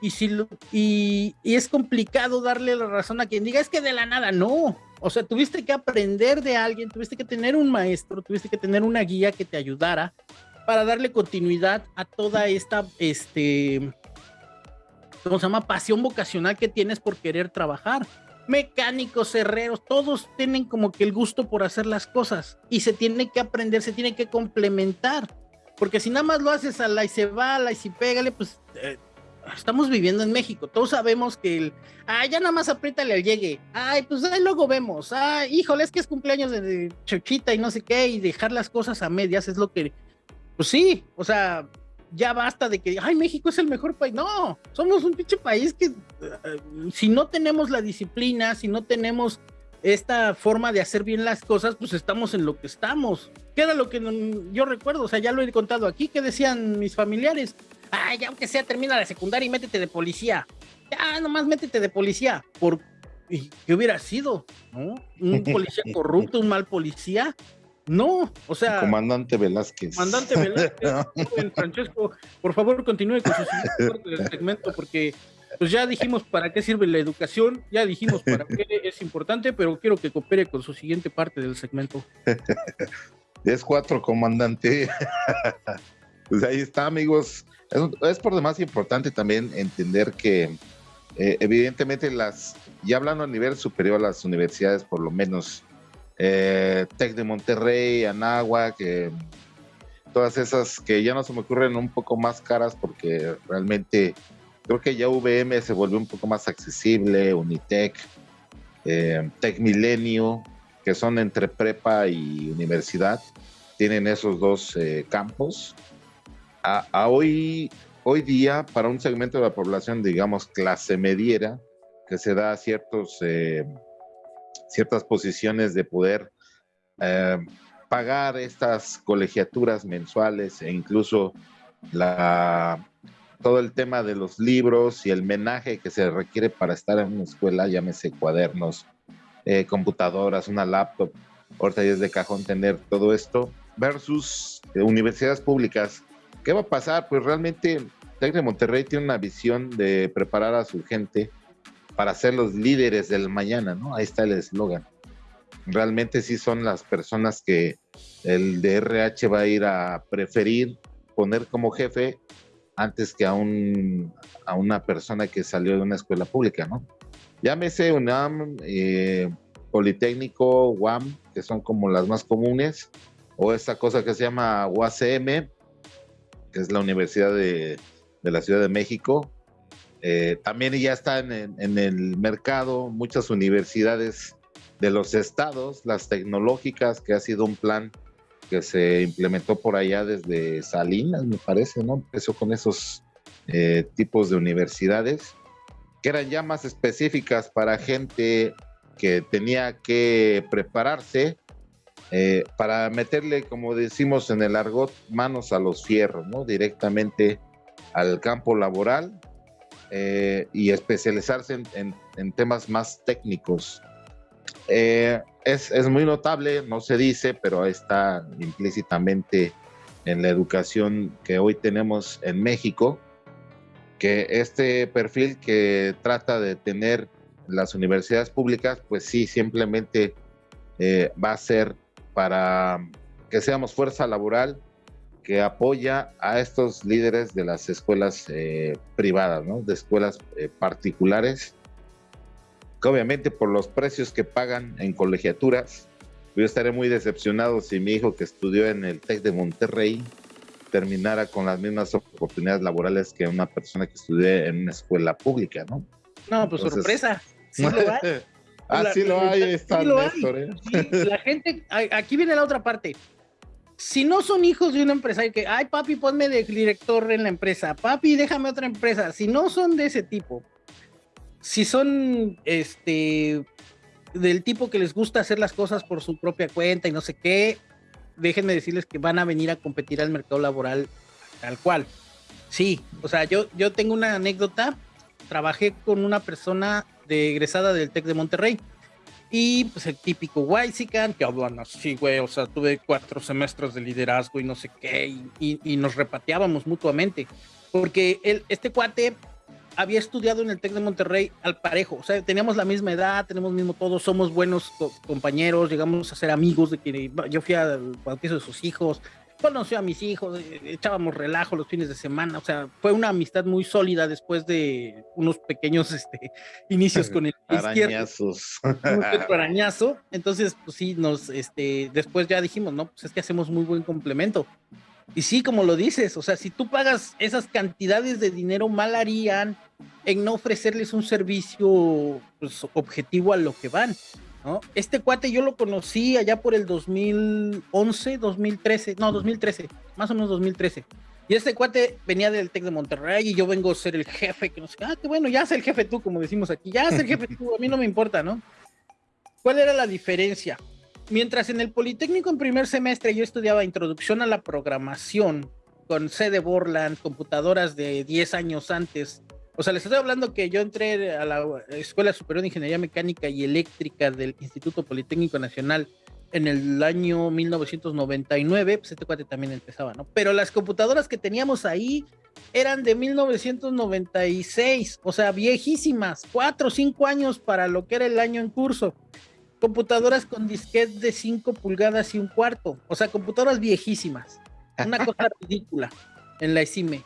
Y, si y, es complicado darle la razón a quien diga, es que de la nada, no. O sea, tuviste que aprender de alguien, tuviste que tener un maestro, tuviste que tener una guía que te ayudara para darle continuidad a toda esta, este, ¿cómo se llama? Pasión vocacional que tienes por querer trabajar mecánicos, herreros, todos tienen como que el gusto por hacer las cosas y se tiene que aprender, se tiene que complementar. Porque si nada más lo haces a la y se va, a la y se pégale, pues eh, estamos viviendo en México. Todos sabemos que el, ah, ya nada más apriétale al llegue. Ay, pues ahí luego vemos. Ay, híjole, es que es cumpleaños de Chochita y no sé qué, y dejar las cosas a medias es lo que, pues sí, o sea, ya basta de que, ay, México es el mejor país. No, somos un pinche país que eh, si no tenemos la disciplina, si no tenemos esta forma de hacer bien las cosas, pues estamos en lo que estamos. ¿Qué era lo que yo recuerdo? O sea, ya lo he contado aquí, que decían mis familiares, ay, ya aunque sea, termina la secundaria y métete de policía. Ya, nomás métete de policía. ¿Por qué hubiera sido? ¿No? Un policía corrupto, un mal policía. No, o sea. comandante Velázquez. Comandante Velázquez. Francesco, por favor, continúe con su segmento, porque pues ya dijimos para qué sirve la educación, ya dijimos para qué es importante, pero quiero que coopere con su siguiente parte del segmento. Es cuatro, comandante. pues ahí está, amigos. Es, por demás importante también entender que, eh, evidentemente, las, ya hablando a nivel superior, las universidades, por lo menos, eh, Tec de Monterrey, Anáhuac, que todas esas que ya no se me ocurren un poco más caras porque realmente creo que ya VM se volvió un poco más accesible, Unitec, eh, Tec Milenio, que son entre prepa y universidad, tienen esos dos eh, campos. A, hoy, hoy día para un segmento de la población, digamos, clase mediera, que se da ciertos, eh, ciertas posiciones de poder eh, pagar estas colegiaturas mensuales e incluso la, todo el tema de los libros y el menaje que se requiere para estar en una escuela, llámese cuadernos, eh, computadoras, una laptop, ahorita ya es de cajón tener todo esto, versus universidades públicas. ¿Qué va a pasar? Pues realmente Tec de Monterrey tiene una visión de preparar a su gente para ser los líderes del mañana, ¿no? Ahí está el eslogan. Realmente sí son las personas que el DRH va a ir a preferir poner como jefe antes que a, un, a una persona que salió de una escuela pública, ¿no? Llámese UNAM, eh, Politécnico, UAM, que son como las más comunes, o esta cosa que se llama UACM, que es la Universidad de, de la Ciudad de México, eh, también ya están en, el mercado muchas universidades de los estados, las tecnológicas, que ha sido un plan que se implementó por allá desde Salinas, me parece, ¿no? Empezó con esos eh, tipos de universidades, que eran ya más específicas para gente que tenía que prepararse eh, para meterle, como decimos en el argot, manos a los fierros, ¿no? Directamente al campo laboral eh, y especializarse en, temas más técnicos. Eh, es, es, muy notable, no se dice, pero está implícitamente en la educación que hoy tenemos en México, que este perfil que trata de tener las universidades públicas, pues sí, simplemente eh, va a ser para que seamos fuerza laboral que apoya a estos líderes de las escuelas eh, privadas, de escuelas particulares, que obviamente por los precios que pagan en colegiaturas, yo estaré muy decepcionado si mi hijo que estudió en el TEC de Monterrey terminara con las mismas oportunidades laborales que una persona que estudió en una escuela pública, ¿no? No, pues sorpresa, sí lo hay. ah, sí lo hay, está sí ¿eh? sí, la gente, aquí viene la otra parte si no son hijos de un empresario que, ay papi, ponme de director en la empresa, papi, déjame otra empresa, si no son de ese tipo, si son este del tipo que les gusta hacer las cosas por su propia cuenta y no sé qué, déjenme decirles que van a venir a competir al mercado laboral tal cual. Sí, o sea, yo, yo tengo una anécdota, trabajé con una persona de egresada del TEC de Monterrey y pues el típico Waisican, que hablan así, güey, o sea, tuve cuatro semestres de liderazgo y no sé qué, y, nos repateábamos mutuamente, porque él, este cuate había estudiado en el TEC de Monterrey al parejo, o sea, teníamos la misma edad, tenemos mismo todo, somos buenos compañeros, llegamos a ser amigos de que yo fui al bautizo de sus hijos, conoció a mis hijos, eh, echábamos relajo los fines de semana, o sea, fue una amistad muy sólida después de unos pequeños este, inicios con el arañazos. arañazo. Entonces, pues sí, nos, este, después ya dijimos, no, pues es que hacemos muy buen complemento. Y sí, como lo dices, o sea, si tú pagas esas cantidades de dinero, mal harían en no ofrecerles un servicio pues, objetivo a lo que van. Este cuate yo lo conocí allá por el 2011, 2013, no, 2013, más o menos 2013. Y este cuate venía del TEC de Monterrey y yo vengo a ser el jefe, que no sé, ah, qué bueno, ya es el jefe tú, como decimos aquí, ya es el jefe tú, a mí no me importa, ¿no? ¿Cuál era la diferencia? Mientras en el Politécnico en primer semestre yo estudiaba introducción a la programación con sede Borland, computadoras de 10 años antes, o sea, les estoy hablando que yo entré a la Escuela Superior de Ingeniería Mecánica y Eléctrica del Instituto Politécnico Nacional en el año 1999, pues este cuate también empezaba, ¿no? Pero las computadoras que teníamos ahí eran de 1996, o sea, viejísimas, cuatro o cinco años para lo que era el año en curso. Computadoras con disquete de 5 pulgadas y un cuarto, o sea, computadoras viejísimas. Una cosa ridícula en la ECIME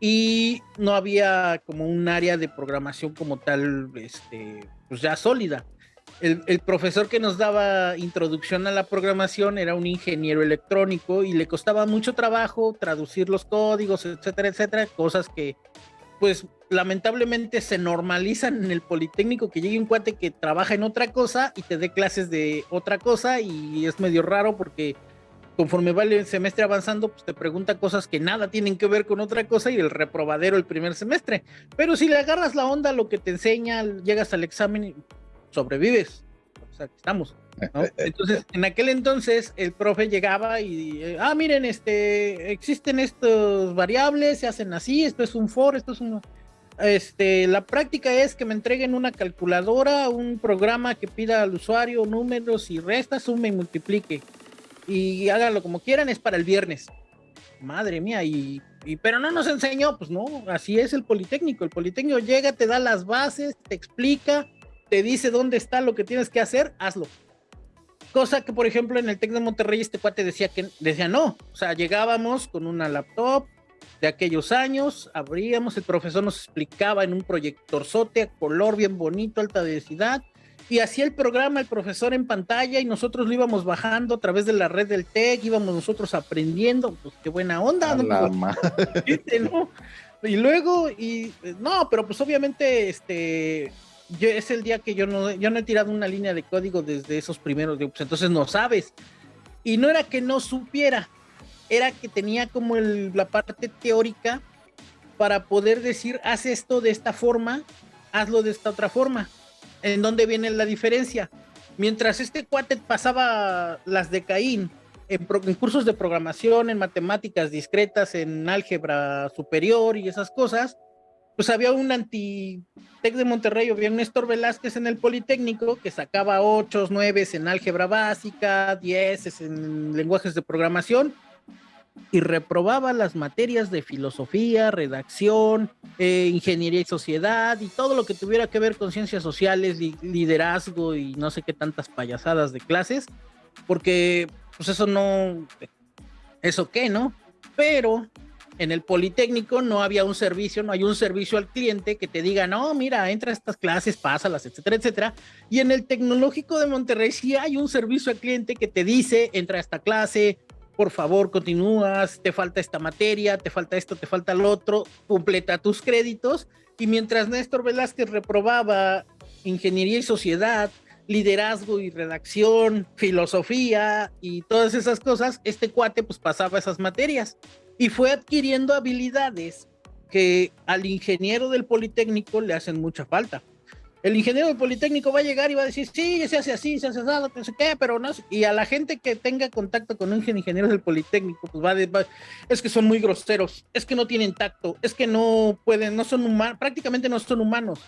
y no había como un área de programación como tal, este, pues ya sólida. El, el, profesor que nos daba introducción a la programación era un ingeniero electrónico y le costaba mucho trabajo traducir los códigos, etcétera, etcétera, cosas que pues lamentablemente se normalizan en el Politécnico que llegue un cuate que trabaja en otra cosa y te dé clases de otra cosa y es medio raro porque conforme va el semestre avanzando, pues te pregunta cosas que nada tienen que ver con otra cosa y el reprobadero el primer semestre. Pero si le agarras la onda, lo que te enseña, llegas al examen y sobrevives. O sea, estamos. Entonces, en aquel entonces, el profe llegaba y, eh, ah, miren, este, existen estos variables, se hacen así, esto es un for, esto es un... Este, la práctica es que me entreguen una calculadora, un programa que pida al usuario números y restas, sume y multiplique. Y háganlo como quieran, es para el viernes. Madre mía, y, y, pero no nos enseñó, pues no, así es el Politécnico. El Politécnico llega, te da las bases, te explica, te dice dónde está lo que tienes que hacer, hazlo. Cosa que, por ejemplo, en el TEC de Monterrey, este cuate decía que decía no. O sea, llegábamos con una laptop de aquellos años, abríamos, el profesor nos explicaba en un proyector sote color bien bonito, alta densidad, y hacía el programa el profesor en pantalla y nosotros lo íbamos bajando a través de la red del TEC, íbamos nosotros aprendiendo, pues qué buena onda, ¿no? ¿no? Y luego, y no, pero pues obviamente, este, yo, es el día que yo no, yo no he tirado una línea de código desde esos primeros, pues entonces no sabes. Y no era que no supiera, era que tenía como la parte teórica para poder decir, haz esto de esta forma, hazlo de esta otra forma. ¿En dónde viene la diferencia? Mientras este cuate pasaba las de Caín en, cursos de programación, en matemáticas discretas, en álgebra superior y esas cosas, pues había un anti-tec de Monterrey, había un Néstor Velázquez en el Politécnico que sacaba 8, 9 en álgebra básica, 10 en lenguajes de programación y reprobaba las materias de filosofía, redacción, eh, ingeniería y sociedad y todo lo que tuviera que ver con ciencias sociales, liderazgo y no sé qué tantas payasadas de clases, porque pues eso no, eso qué, ¿no? Pero en el Politécnico no había un servicio, no hay un servicio al cliente que te diga, no, mira, entra a estas clases, pásalas, etcétera, etcétera. Y en el Tecnológico de Monterrey sí hay un servicio al cliente que te dice, entra a esta clase, por favor, continúas, te falta esta materia, te falta esto, te falta lo otro, completa tus créditos. Y mientras Néstor Velázquez reprobaba ingeniería y sociedad, liderazgo y redacción, filosofía y todas esas cosas, este cuate pues pasaba esas materias y fue adquiriendo habilidades que al ingeniero del Politécnico le hacen mucha falta. El ingeniero del Politécnico va a llegar y va a decir, sí, se hace así, se hace así, no sé qué, pero no. Y a la gente que tenga contacto con un ingeniero del Politécnico, pues va, de, va es que son muy groseros, es que no tienen tacto, es que no pueden, no son humanos, prácticamente no son humanos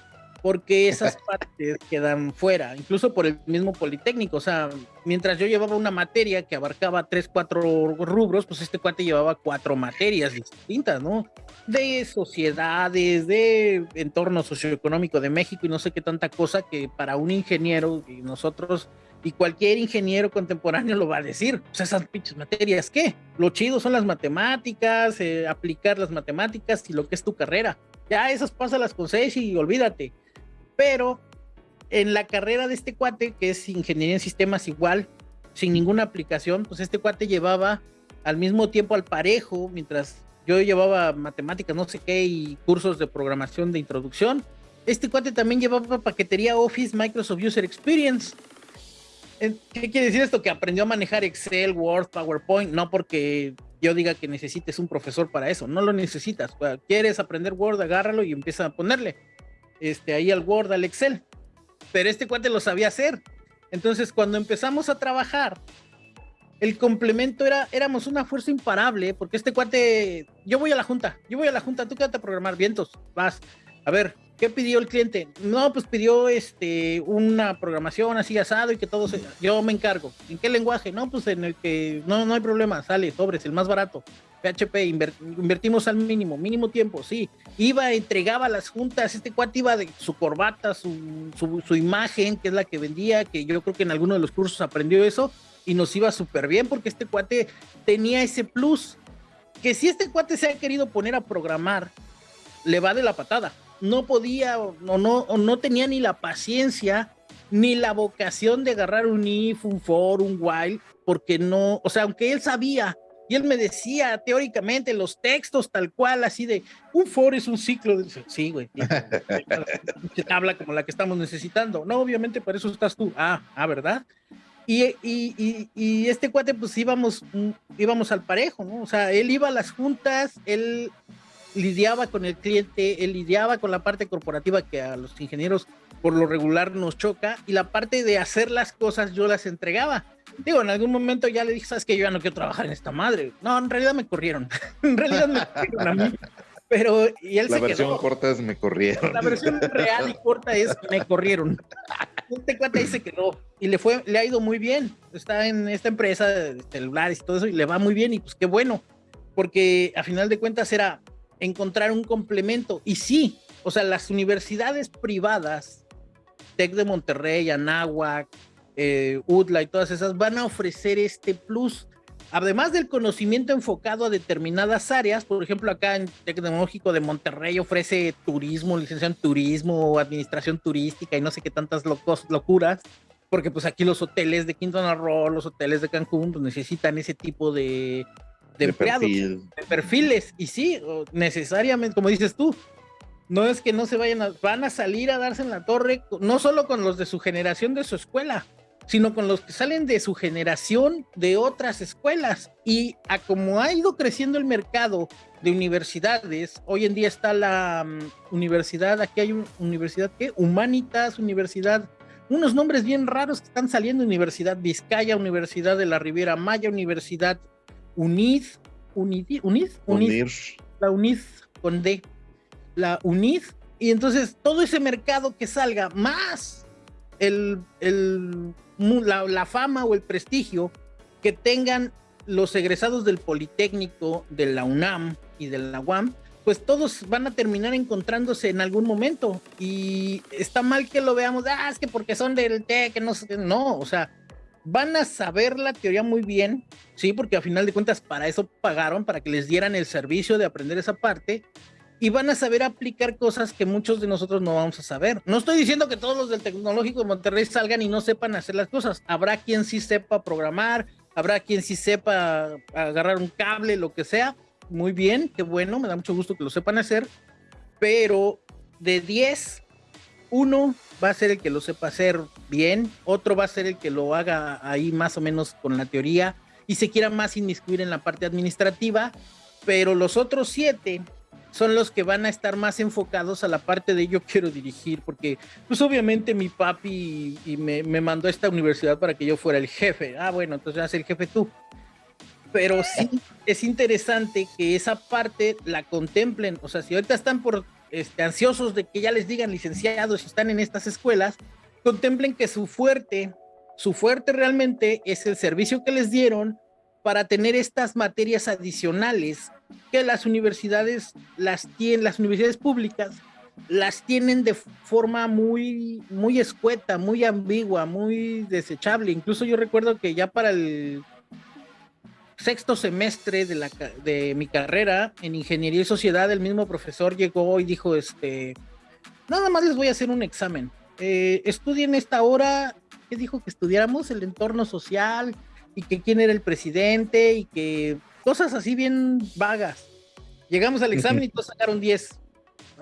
porque esas partes quedan fuera, incluso por el mismo Politécnico. O sea, mientras yo llevaba una materia que abarcaba tres, cuatro rubros, pues este cuate llevaba cuatro materias distintas, ¿no? De sociedades, de entorno socioeconómico de México y no sé qué tanta cosa que para un ingeniero y nosotros y cualquier ingeniero contemporáneo lo va a decir. Pues esas pinches materias, ¿qué? Lo chido son las matemáticas, eh, aplicar las matemáticas y lo que es tu carrera. Ya esas las con seis y olvídate pero en la carrera de este cuate, que es ingeniería en sistemas igual, sin ninguna aplicación, pues este cuate llevaba al mismo tiempo al parejo, mientras yo llevaba matemáticas, no sé qué, y cursos de programación de introducción. Este cuate también llevaba paquetería Office Microsoft User Experience. ¿Qué quiere decir esto? Que aprendió a manejar Excel, Word, PowerPoint, no porque yo diga que necesites un profesor para eso, no lo necesitas. Quieres aprender Word, agárralo y empieza a ponerle este, ahí al Word, al Excel. Pero este cuate lo sabía hacer. Entonces, cuando empezamos a trabajar, el complemento era, éramos una fuerza imparable, porque este cuate, yo voy a la junta, yo voy a la junta, tú quédate a programar vientos, vas. A ver, ¿qué pidió el cliente? No, pues pidió este una programación así asado y que todo se, yo me encargo. ¿En qué lenguaje? No, pues en el que no, no hay problema, sale, sobres, el más barato. PHP, invertimos al mínimo, mínimo tiempo, sí. Iba, entregaba las juntas, este cuate iba de su corbata, su, imagen, que es la que vendía, que yo creo que en alguno de los cursos aprendió eso, y nos iba súper bien porque este cuate tenía ese plus, que si este cuate se ha querido poner a programar, le va de la patada. No podía o no, o no tenía ni la paciencia ni la vocación de agarrar un if, un for, un while, porque no, o sea, aunque él sabía y él me decía teóricamente los textos tal cual, así de un for es un ciclo. De... Sí, güey. Habla como la que estamos necesitando. No, obviamente para eso estás tú. Ah, ah, ¿verdad? Y, y, y, este cuate, pues íbamos, íbamos al parejo, ¿no? O sea, él iba a las juntas, él lidiaba con el cliente, él lidiaba con la parte corporativa que a los ingenieros por lo regular nos choca, y la parte de hacer las cosas yo las entregaba. Digo, en algún momento ya le dije, sabes que yo ya no quiero trabajar en esta madre. No, en realidad me corrieron. en realidad me corrieron a mí. Pero, y él la versión corta es me corrieron. La versión real y corta es me corrieron. Este cuate ahí se quedó y le fue, le ha ido muy bien. Está en esta empresa de celulares y todo eso y le va muy bien y pues qué bueno, porque a final de cuentas era encontrar un complemento. Y sí, o sea, las universidades privadas, Tec de Monterrey, Anáhuac, eh, UDLA y todas esas, van a ofrecer este plus además del conocimiento enfocado a determinadas áreas, por ejemplo, acá en Tecnológico de Monterrey ofrece turismo, licenciado en turismo, administración turística y no sé qué tantas locos, locuras, porque pues aquí los hoteles de Quintana Roo, los hoteles de Cancún, pues necesitan ese tipo de, de, empleados, de perfiles. Y sí, necesariamente, como dices tú, no es que no se vayan a, van a salir a darse en la torre, no solo con los de su generación de su escuela, sino con los que salen de su generación de otras escuelas. Y a como ha ido creciendo el mercado de universidades, hoy en día está la mm, universidad, aquí hay una universidad que, Humanitas, Universidad, unos nombres bien raros que están saliendo, Universidad Vizcaya, Universidad de la Riviera Maya, Universidad UNID, UNID, UNID, UNID, la UNID con D, la UNID, y entonces todo ese mercado que salga más el, el la, fama o el prestigio que tengan los egresados del Politécnico, de la UNAM y de la UAM, pues todos van a terminar encontrándose en algún momento. Y está mal que lo veamos, ah, es que porque son del TEC, no sé, no, o sea, van a saber la teoría muy bien, sí, porque a final de cuentas para eso pagaron, para que les dieran el servicio de aprender esa parte, y van a saber aplicar cosas que muchos de nosotros no vamos a saber. No estoy diciendo que todos los del Tecnológico de Monterrey salgan y no sepan hacer las cosas. Habrá quien sí sepa programar, habrá quien sí sepa agarrar un cable, lo que sea. Muy bien, qué bueno, me da mucho gusto que lo sepan hacer. Pero de 10, uno va a ser el que lo sepa hacer bien, otro va a ser el que lo haga ahí más o menos con la teoría y se quiera más inmiscuir en la parte administrativa, pero los otros siete son los que van a estar más enfocados a la parte de yo quiero dirigir, porque pues obviamente mi papi y, me, me, mandó a esta universidad para que yo fuera el jefe. Ah, bueno, entonces vas el jefe tú. Pero sí es interesante que esa parte la contemplen. O sea, si ahorita están por este, ansiosos de que ya les digan licenciados y están en estas escuelas, contemplen que su fuerte, su fuerte realmente es el servicio que les dieron para tener estas materias adicionales que las universidades las tienen, las universidades públicas las tienen de forma muy, muy escueta, muy ambigua, muy desechable. Incluso yo recuerdo que ya para el sexto semestre de, la, de mi carrera en ingeniería y sociedad, el mismo profesor llegó y dijo, este, nada más les voy a hacer un examen. Eh, estudien esta hora, ¿qué dijo que estudiáramos? El entorno social y que quién era el presidente y que cosas así bien vagas. Llegamos al examen y todos sacaron 10.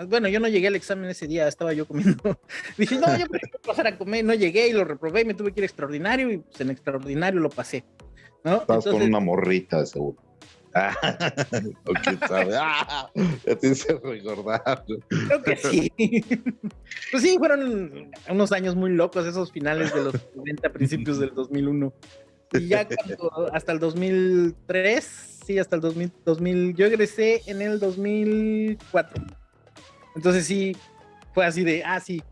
Bueno, yo no llegué al examen ese día, estaba yo comiendo. Dije, no, yo prefiero pasar a comer. No llegué y lo reprobé y me tuve que ir extraordinario y pues en extraordinario lo pasé. ¿no? Estás con una morrita, seguro. o quién sabe. Ah, ya te hice recordar. Creo que sí. pues sí, fueron unos años muy locos, esos finales de los 90, principios del 2001. Y ya hasta el 2003 sí, hasta el 2000, 2000, yo egresé en el 2004. Entonces sí, fue así de, ah, sí.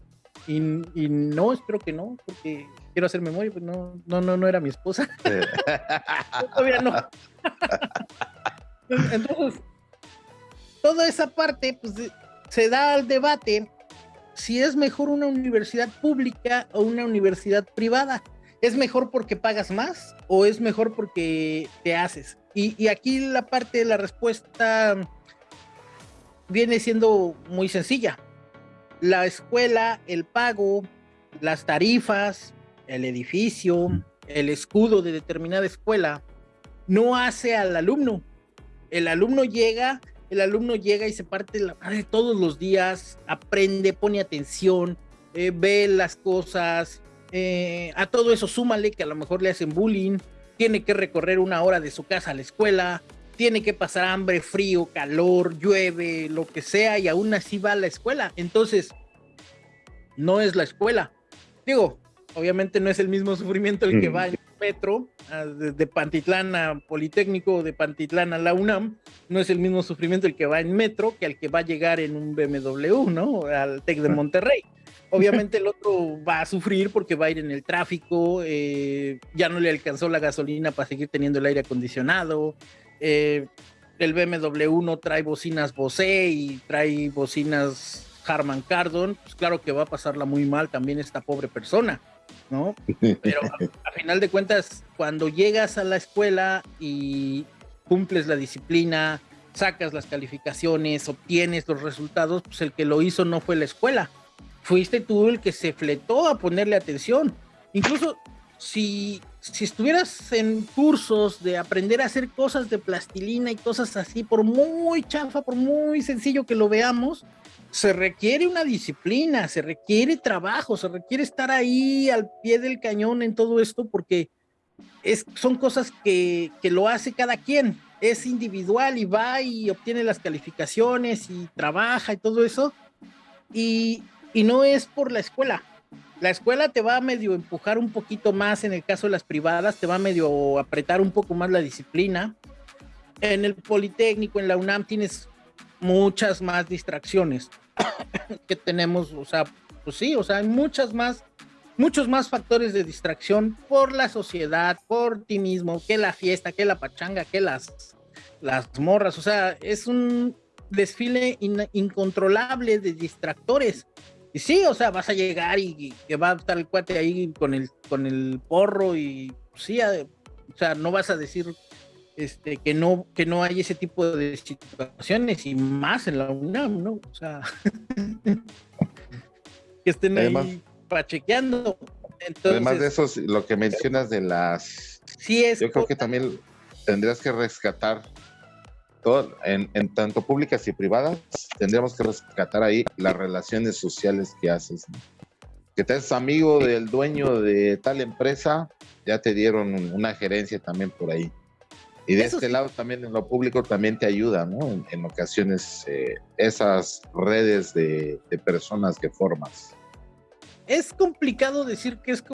Y, y no, espero que no, porque quiero hacer memoria, pues no, no, no, no era mi esposa. Todavía no. Entonces, toda esa parte, pues se da al debate si es mejor una universidad pública o una universidad privada. ¿Es mejor porque pagas más o es mejor porque te haces? Y, aquí la parte de la respuesta viene siendo muy sencilla. La escuela, el pago, las tarifas, el edificio, el escudo de determinada escuela, no hace al alumno. El alumno llega, el alumno llega y se parte la madre todos los días, aprende, pone atención, eh, ve las cosas, eh, a todo eso súmale que a lo mejor le hacen bullying, tiene que recorrer una hora de su casa a la escuela, tiene que pasar hambre, frío, calor, llueve, lo que sea, y aún así va a la escuela. Entonces, no es la escuela. Digo, obviamente no es el mismo sufrimiento el que va en metro, de Pantitlán a Politécnico, de Pantitlán a la UNAM, no es el mismo sufrimiento el que va en metro que el que va a llegar en un BMW, ¿no? Al TEC de Monterrey. Obviamente el otro va a sufrir porque va a ir en el tráfico, eh, ya no le alcanzó la gasolina para seguir teniendo el aire acondicionado, eh, el BMW no trae bocinas Bose y trae bocinas Harman Kardon, pues claro que va a pasarla muy mal también esta pobre persona, ¿no? Pero a, final de cuentas, cuando llegas a la escuela y cumples la disciplina, sacas las calificaciones, obtienes los resultados, pues el que lo hizo no fue la escuela, fuiste tú el que se fletó a ponerle atención. Incluso si, si estuvieras en cursos de aprender a hacer cosas de plastilina y cosas así, por muy chafa, por muy sencillo que lo veamos, se requiere una disciplina, se requiere trabajo, se requiere estar ahí al pie del cañón en todo esto porque es, son cosas que, que lo hace cada quien, es individual y va y obtiene las calificaciones y trabaja y todo eso. Y, y no es por la escuela. La escuela te va a medio empujar un poquito más, en el caso de las privadas, te va a medio apretar un poco más la disciplina. En el Politécnico, en la UNAM, tienes muchas más distracciones. que tenemos, o sea, pues sí, o sea, hay muchas más, muchos más factores de distracción por la sociedad, por ti mismo, que la fiesta, que la pachanga, que las, las morras, o sea, es un desfile incontrolable de distractores. Y sí, o sea, vas a llegar y, que va a estar el cuate ahí con el, con el porro y sí, o sea, no vas a decir este, que no, que no hay ese tipo de situaciones y más en la UNAM, ¿no? O sea, que estén ahí pachequeando. además de eso, lo que mencionas de las... Sí es yo creo que también tendrías que rescatar todo, en, tanto públicas y privadas, tendríamos que rescatar ahí las relaciones sociales que haces. Que te es amigo del dueño de tal empresa, ya te dieron una gerencia también por ahí. Y de este lado también en lo público también te ayuda, ¿no? En, ocasiones eh, esas redes de, de personas que formas. Es complicado decir que es